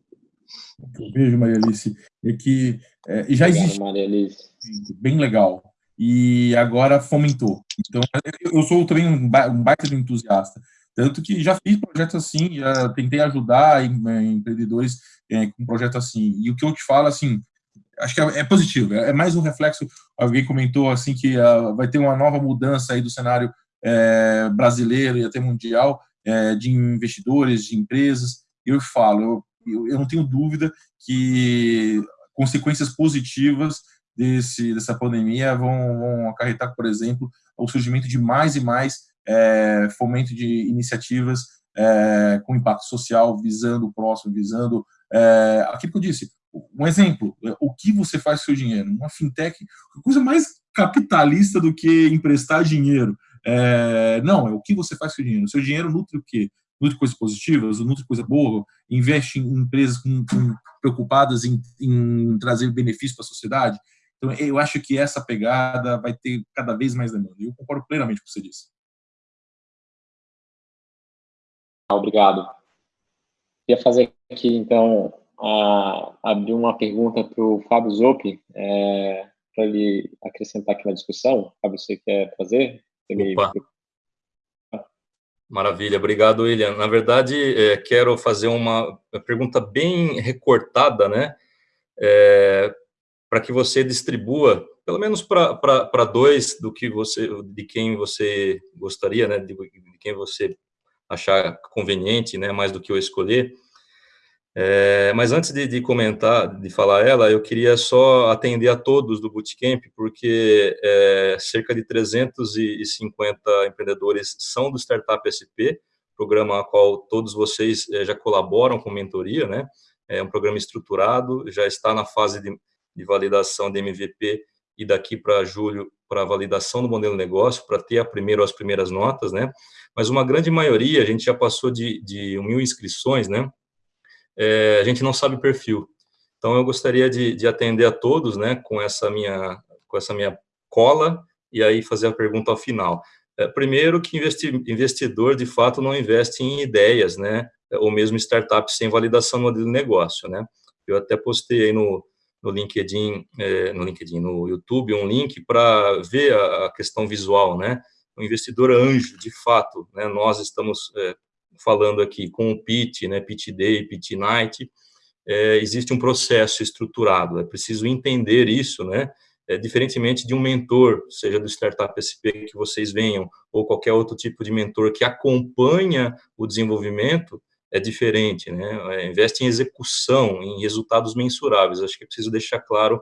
Eu vejo, Maria Alice, é que é, já existe Maria Alice. bem legal, e agora fomentou. Então, eu sou também um baita de entusiasta, tanto que já fiz projetos assim, já tentei ajudar empreendedores é, com um projeto assim. E o que eu te falo, assim, acho que é, é positivo, é, é, mais um reflexo. Alguém comentou assim que uh, vai ter uma nova mudança aí do cenário é, brasileiro e até mundial é, de investidores, de empresas. Eu falo, eu, eu não tenho dúvida que consequências positivas desse, dessa pandemia vão, vão acarretar, por exemplo, o surgimento de mais e mais é, fomento de iniciativas é, com impacto social, visando o próximo, visando é, aquilo que eu disse. Um exemplo, o que você faz com seu dinheiro? Uma fintech, coisa mais capitalista do que emprestar dinheiro. É, não, é o que você faz com o dinheiro. Seu dinheiro nutre o quê? Nutre coisas positivas, nutre coisa boa, investe em empresas com, com, preocupadas em, em trazer benefício para a sociedade. Então, eu acho que essa pegada vai ter cada vez mais demanda. Eu concordo plenamente com o que você disse. Obrigado. Queria fazer aqui, então, a, abrir uma pergunta para o Fábio Zoppi, é, para ele acrescentar aqui na discussão. Fábio, você quer fazer? Ele... Maravilha, obrigado, William. Na verdade, é, quero fazer uma pergunta bem recortada, né? É, para que você distribua, pelo menos para dois do que você, de quem você gostaria, né? De, de quem você achar conveniente, né, mais do que eu escolher. É, mas antes de, de, comentar, de falar ela, eu queria só atender a todos do Bootcamp, porque é, cerca de 350 empreendedores são do Startup SP, programa a qual todos vocês é, já colaboram com mentoria, né? É um programa estruturado, já está na fase de, de validação de MVP e daqui para julho para validação do modelo de negócio, para ter a primeira as primeiras notas, né? Mas uma grande maioria, a gente já passou de, de mil inscrições, né? É, a gente não sabe perfil. Então, eu gostaria de, de atender a todos, né, com essa minha, com essa minha cola, e aí fazer a pergunta ao final. É, primeiro, que investidor, de fato, não investe em ideias, né, ou mesmo startups sem validação do modelo de negócio, né. Eu até postei aí no, no LinkedIn, é, no LinkedIn, no YouTube, um link para ver a, a, questão visual, né? O investidor anjo, de fato, né? Nós estamos é, falando aqui com o pitch, né? Pitch day, pitch night. É, existe um processo estruturado. É preciso entender isso, né? é, diferentemente de um mentor, seja do Startup SP que vocês venham, ou qualquer outro tipo de mentor que acompanha o desenvolvimento, é diferente, né? É, investe em execução, em resultados mensuráveis. Acho que é preciso deixar claro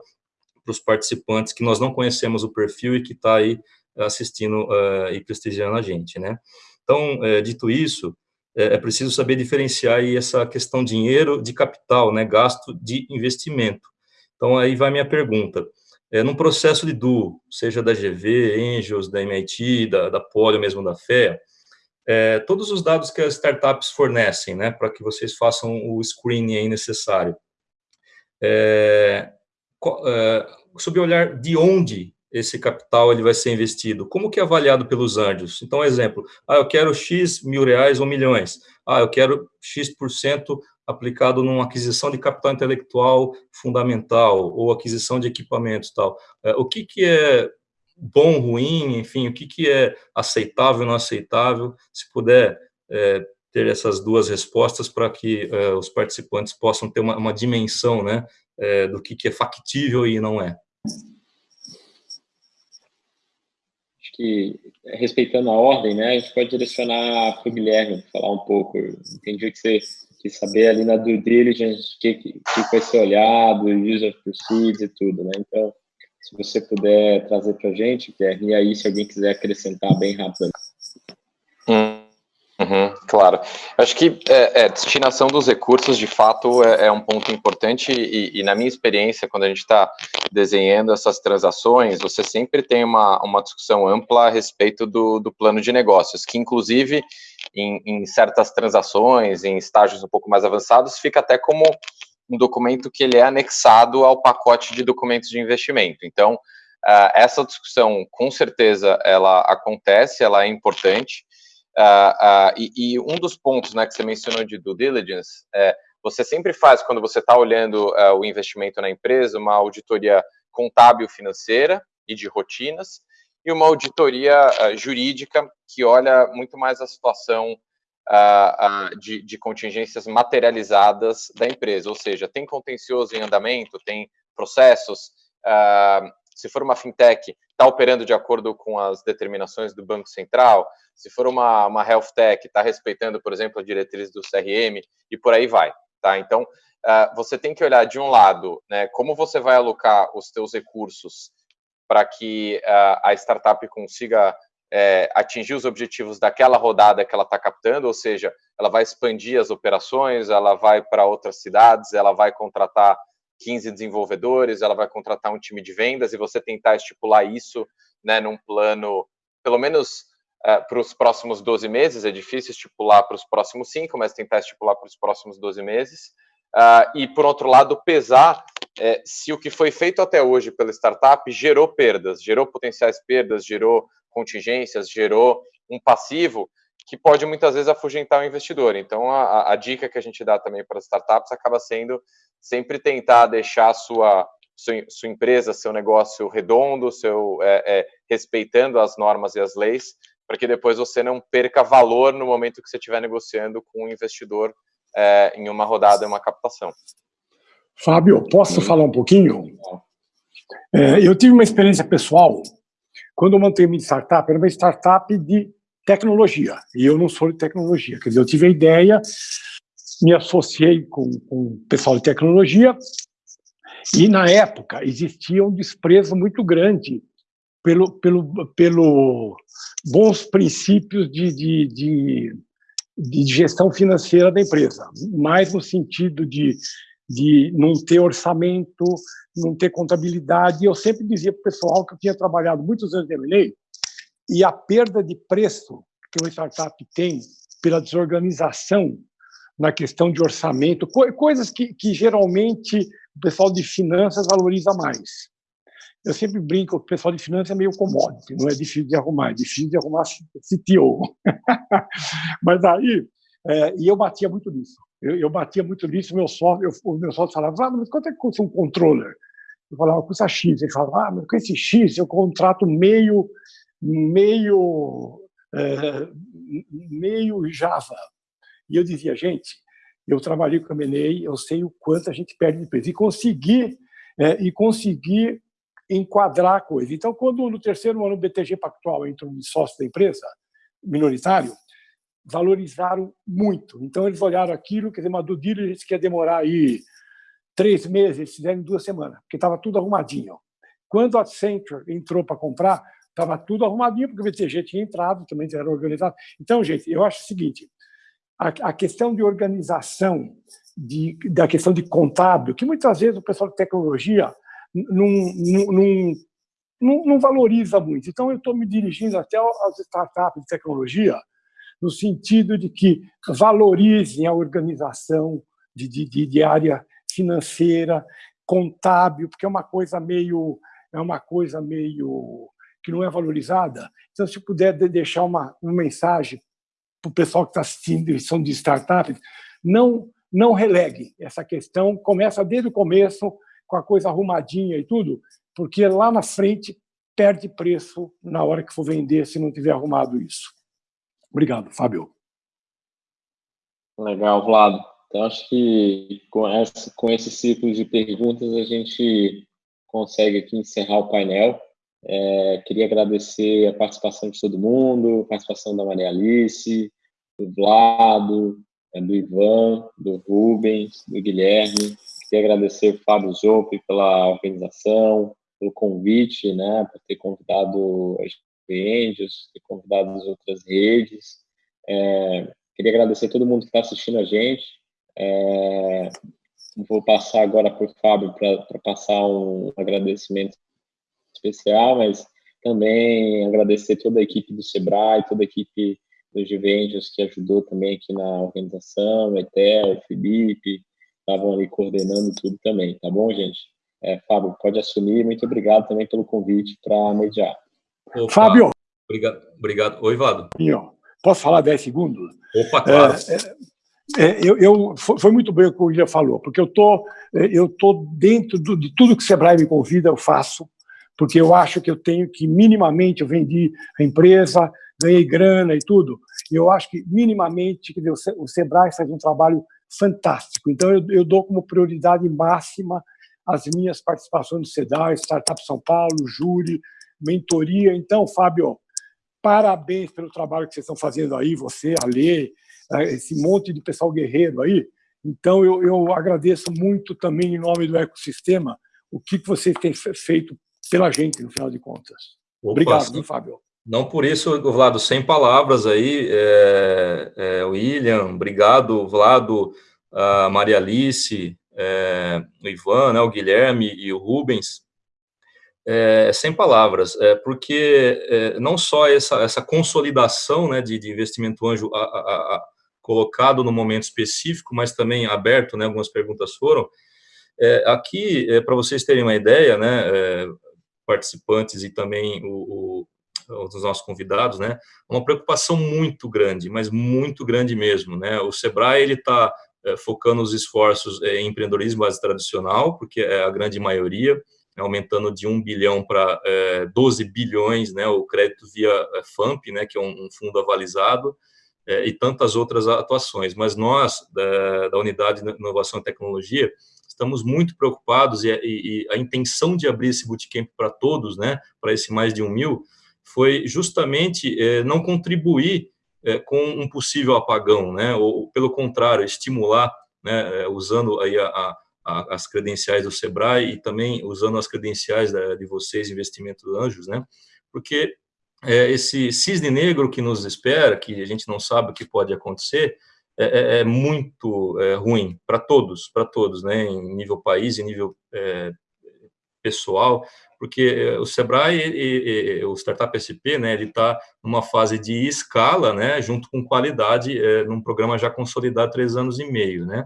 para os participantes que nós não conhecemos o perfil e que está aí assistindo uh, e prestigiando a gente, né? Então, é, dito isso, é, é, preciso saber diferenciar aí essa questão dinheiro de capital, né? Gasto de investimento. Então, aí vai minha pergunta. É, num processo de duo, seja da GV, Angels, da MIT, da, da Polio, mesmo da FEA, é, todos os dados que as startups fornecem, né, para que vocês façam o screening necessário. É, é, sob o olhar de onde esse capital ele vai ser investido, como que é avaliado pelos anjos? Então, exemplo, ah, eu quero X mil reais ou milhões, ah, eu quero X% por cento aplicado numa aquisição de capital intelectual fundamental ou aquisição de equipamentos tal. É, o que que é bom, ruim, enfim, o que, que é aceitável, não aceitável, se puder é, ter essas duas respostas para que é, os participantes possam ter uma, uma dimensão, né, é, do que, que é factível e não é. Acho que, respeitando a ordem, né, a gente pode direcionar para o Guilherme, falar um pouco, entendi que você quis saber ali na due diligence o que, que, que vai ser olhado, user proceeds e tudo, né, então se você puder trazer para a gente, e aí se alguém quiser acrescentar bem rápido. Uhum, claro. Acho que é, é, destinação dos recursos, de fato, é, é um ponto importante e, e, na minha experiência, quando a gente está desenhando essas transações, você sempre tem uma, uma discussão ampla a respeito do, do plano de negócios, que inclusive em, em certas transações, em estágios um pouco mais avançados, fica até como um documento que ele é anexado ao pacote de documentos de investimento. Então, uh, essa discussão, com certeza, ela acontece, ela é importante, uh, uh, e, e, um dos pontos né, que você mencionou de due diligence, é, você sempre faz, quando você está olhando o investimento na empresa, uma auditoria contábil financeira e de rotinas, e uma auditoria jurídica que olha muito mais a situação uh, uh, de, de, contingências materializadas da empresa, ou seja, tem contencioso em andamento, tem processos, uh, se for uma fintech, está operando de acordo com as determinações do Banco Central, se for uma, uma health tech, está respeitando, por exemplo, a diretriz do CRM, e por aí vai, tá? Então, você tem que olhar, de um lado, né, como você vai alocar os seus recursos para que a startup consiga é, atingir os objetivos daquela rodada que ela está captando, ou seja, ela vai expandir as operações, ela vai para outras cidades, ela vai contratar 15 desenvolvedores, ela vai contratar um time de vendas e você tentar estipular isso né, num plano, pelo menos é, para os próximos 12 meses, é difícil estipular para os próximos 5, mas tentar estipular para os próximos 12 meses. Uh, e, por outro lado, pesar é, se o que foi feito até hoje pela startup gerou perdas, gerou potenciais perdas, gerou contingências, gerou um passivo que pode muitas vezes afugentar o investidor. Então, a, a dica que a gente dá também para as startups acaba sendo sempre tentar deixar sua, sua, sua empresa, seu negócio redondo, seu, é, é, respeitando as normas e as leis, para que depois você não perca valor no momento que você estiver negociando com o um investidor é, em uma rodada, em uma captação. Fábio, posso Sim. falar um pouquinho? É, eu tive uma experiência pessoal quando eu montei minha startup, era uma startup de tecnologia, e eu não sou de tecnologia. Quer dizer, eu tive a ideia, me associei com, com o pessoal de tecnologia, e na época existia um desprezo muito grande pelo, pelo, pelo bons princípios de, de, de, de gestão financeira da empresa, mais no sentido de, de não ter orçamento, não ter contabilidade. Eu sempre dizia para o pessoal que eu tinha trabalhado muitos anos em M&A e a perda de preço que uma startup tem pela desorganização na questão de orçamento, coisas que, que geralmente o pessoal de finanças valoriza mais. Eu sempre brinco que o pessoal de finanças é meio commodity, não é difícil de arrumar, é difícil de arrumar CTO. Mas aí, é, e eu batia muito nisso. Eu, eu batia muito nisso, meu sócio, eu, o meu sócio falava, ah, mas quanto é que custa um controller? Eu falava, custa X. Ele falava, ah, mas com esse X eu contrato meio, meio, é, meio Java. E eu dizia, gente, eu trabalhei com a MNE, eu sei o quanto a gente perde de preço. E conseguir, é, e conseguir enquadrar a coisa. Então, quando no terceiro ano o BTG Pactual entrou de sócio da empresa, minoritário, valorizaram muito. Então, eles olharam aquilo, quer dizer, uma due diligence que ia demorar aí três meses, eles fizeram em duas semanas, porque estava tudo arrumadinho. Quando a Accenture entrou para comprar, estava tudo arrumadinho, porque o BTG tinha entrado, também era organizado. Então, gente, eu acho o seguinte, a, a questão de organização, de, da questão de contábil, que muitas vezes o pessoal de tecnologia não, não valoriza muito. Então, eu estou me dirigindo até às startups de tecnologia, no sentido de que valorizem a organização de, de, de área financeira, contábil, porque é uma coisa meio é uma coisa meio que não é valorizada. Então, se puder deixar uma, uma mensagem para o pessoal que está assistindo e são de startups, não, não relegue essa questão, começa desde o começo, com a coisa arrumadinha e tudo, porque lá na frente perde preço na hora que for vender, se não tiver arrumado isso. Obrigado, Fábio. Legal, Vlado. Então, acho que com, essa, com esse ciclo de perguntas a gente consegue aqui encerrar o painel. É, queria agradecer a participação de todo mundo, a participação da Maria Alice, do Vlado, é, do Ivan, do Rubens, do Guilherme. Queria agradecer o Fábio Zoppi pela organização, pelo convite, né, por ter convidado as Angels, ter convidado as outras redes. É, queria agradecer a todo mundo que está assistindo a gente. É, vou passar agora para o Fábio para passar um agradecimento especial, mas também agradecer toda a equipe do Sebrae, toda a equipe dos Juventus que ajudou também aqui na organização, Etel, Felipe, estavam ali coordenando tudo também, tá bom, gente? É, Fábio, pode assumir. Muito obrigado também pelo convite para mediar. Opa, Fábio! Obrigado. obrigado. Oi, Vlado. Posso falar 10 segundos? Opa, claro. É, é, é, eu, eu, foi muito bem o que o William falou, porque eu tô, é, eu tô dentro do, de tudo que o Sebrae me convida, eu faço, porque eu acho que eu tenho que, minimamente, eu vendi a empresa, ganhei grana e tudo, e eu acho que, minimamente, o Sebrae faz um trabalho fantástico. Então, eu, eu dou como prioridade máxima as minhas participações no CEDAR, Startup São Paulo, Júri, mentoria. Então, Fábio, parabéns pelo trabalho que vocês estão fazendo aí, você, a Lê, esse monte de pessoal guerreiro aí. Então, eu, eu agradeço muito também, em nome do ecossistema, o que, que vocês têm feito pela gente, no final de contas. Opa, Obrigado, hein, Fábio. Não por isso, Vlado, sem palavras aí, é, é, William, obrigado, Vlado, a Maria Alice, é, o Ivan, né, o Guilherme e o Rubens, é, sem palavras, é, porque é, não só essa, essa consolidação né, de, de investimento anjo a, a, a, colocado no momento específico, mas também aberto, né, algumas perguntas foram, é, aqui, é, para vocês terem uma ideia, né, participantes e também o, o, os nossos convidados, né, uma preocupação muito grande, mas muito grande mesmo, né, o Sebrae, está é, focando os esforços é, em empreendedorismo base tradicional, porque é a grande maioria, aumentando de 1 bilhão para é, 12 bilhões, né, o crédito via é, FAMP, né, que é um, um fundo avalizado, é, e tantas outras atuações. Mas nós, da, da Unidade de Inovação e Tecnologia, estamos muito preocupados e, e, e a intenção de abrir esse bootcamp para todos, né, para esse mais de um mil, foi justamente é, não contribuir é, com um possível apagão, né, ou pelo contrário, estimular, né, é, usando aí a, a, as credenciais do Sebrae e também usando as credenciais da, de vocês, Investimento Anjos, né, porque é, esse cisne negro que nos espera, que a gente não sabe o que pode acontecer, é, é, é muito é, ruim para todos, para todos, né, em nível país, em nível é, pessoal, porque o Sebrae e, e, o Startup SP, né, ele está numa fase de escala, né, junto com qualidade, é, num programa já consolidado três anos e meio, né.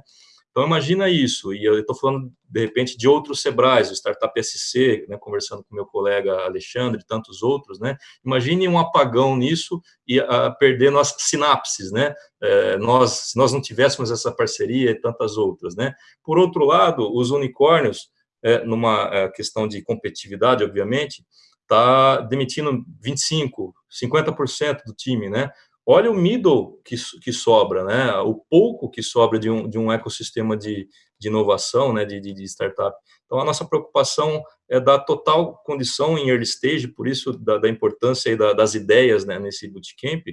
Então, imagina isso, e eu estou falando, de repente, de outros Sebrais, o Startup SC, né, conversando com meu colega Alexandre e tantos outros, né, imagine um apagão nisso e a, perder nossas sinapses, né, é, nós, se nós não tivéssemos essa parceria e tantas outras, né. Por outro lado, os unicórnios, é, numa é, questão de competitividade, obviamente, está demitindo 25%, 50% do time, né, olha o middle que, que sobra, né? O pouco que sobra de um, de um ecossistema de, de inovação, né? De, de, de startup. Então, a nossa preocupação é dar total condição em early stage, por isso da, da importância da, das ideias né, nesse bootcamp,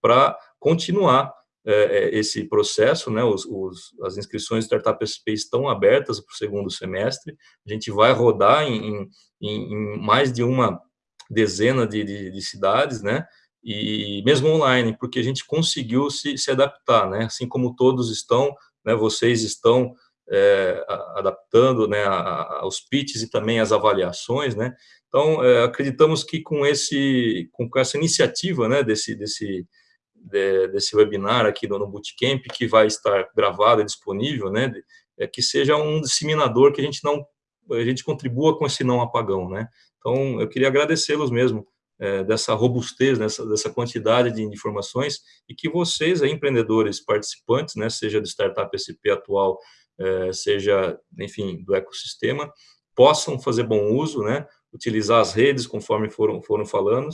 para continuar é, é, esse processo, né, os, os, as inscrições de Startup SP estão abertas para o segundo semestre, a gente vai rodar em, em, em mais de uma dezena de, de, de, cidades, né, e mesmo online, porque a gente conseguiu se, se adaptar, né, assim como todos estão, né, vocês estão é, adaptando, né, aos pitches e também as avaliações, né, então é, acreditamos que com esse, com essa iniciativa, né, desse, desse de, desse webinar aqui no, no Bootcamp, que vai estar gravado e disponível, né, é que seja um disseminador que a gente não, a gente contribua com esse não apagão, né. Então, eu queria agradecê-los mesmo, é, dessa robustez, dessa, dessa quantidade de informações, e que vocês, aí, empreendedores participantes, né, seja do Startup SP atual, é, seja, enfim, do ecossistema, possam fazer bom uso, né, utilizar as redes conforme foram, foram falando,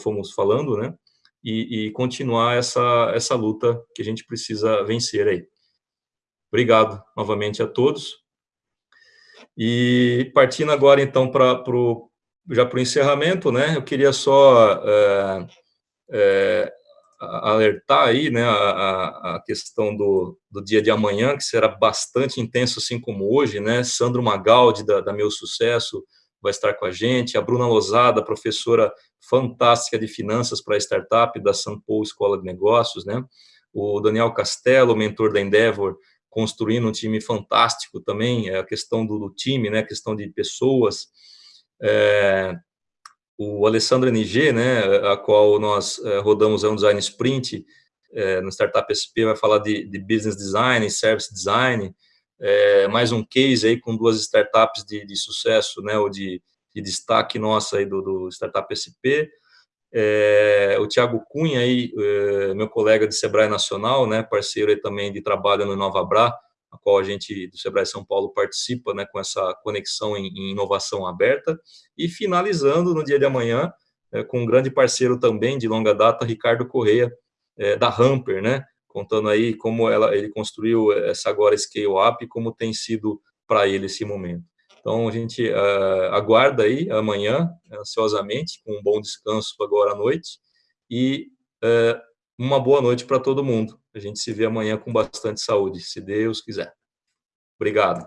fomos falando, né, e, e, continuar essa, essa luta que a gente precisa vencer aí. Obrigado novamente a todos. E partindo agora, então, para pro, já para o encerramento, né, eu queria só é, é, alertar aí, né, a, a questão do, do dia de amanhã, que será bastante intenso, assim como hoje, né, Sandro Magaldi, da, da Meu Sucesso, vai estar com a gente, a Bruna Lozada, professora fantástica de finanças para startup da Sampo Escola de Negócios, né? O Daniel Castelo, mentor da Endeavor, construindo um time fantástico também, é a questão do, do time, né? A questão de pessoas. É, o Alessandro NG, né? A qual nós é, rodamos é um design sprint é, no Startup SP, vai falar de, de business design, service design, é, mais um case aí com duas startups de, de sucesso, né, ou de, de destaque nossa aí do, do Startup SP, é, o Tiago Cunha aí, é, meu colega de Sebrae Nacional, né, parceiro aí também de trabalho no Bra, a qual a gente do Sebrae São Paulo participa, né, com essa conexão em, em inovação aberta, e finalizando no dia de amanhã, é, com um grande parceiro também de longa data, Ricardo Correia, é, da Hamper, né, contando aí como ela, ele construiu essa agora scale up, como tem sido para ele esse momento. Então, a gente uh, aguarda aí amanhã, ansiosamente, com um bom descanso agora à noite, e uh, uma boa noite para todo mundo. A gente se vê amanhã com bastante saúde, se Deus quiser. Obrigado.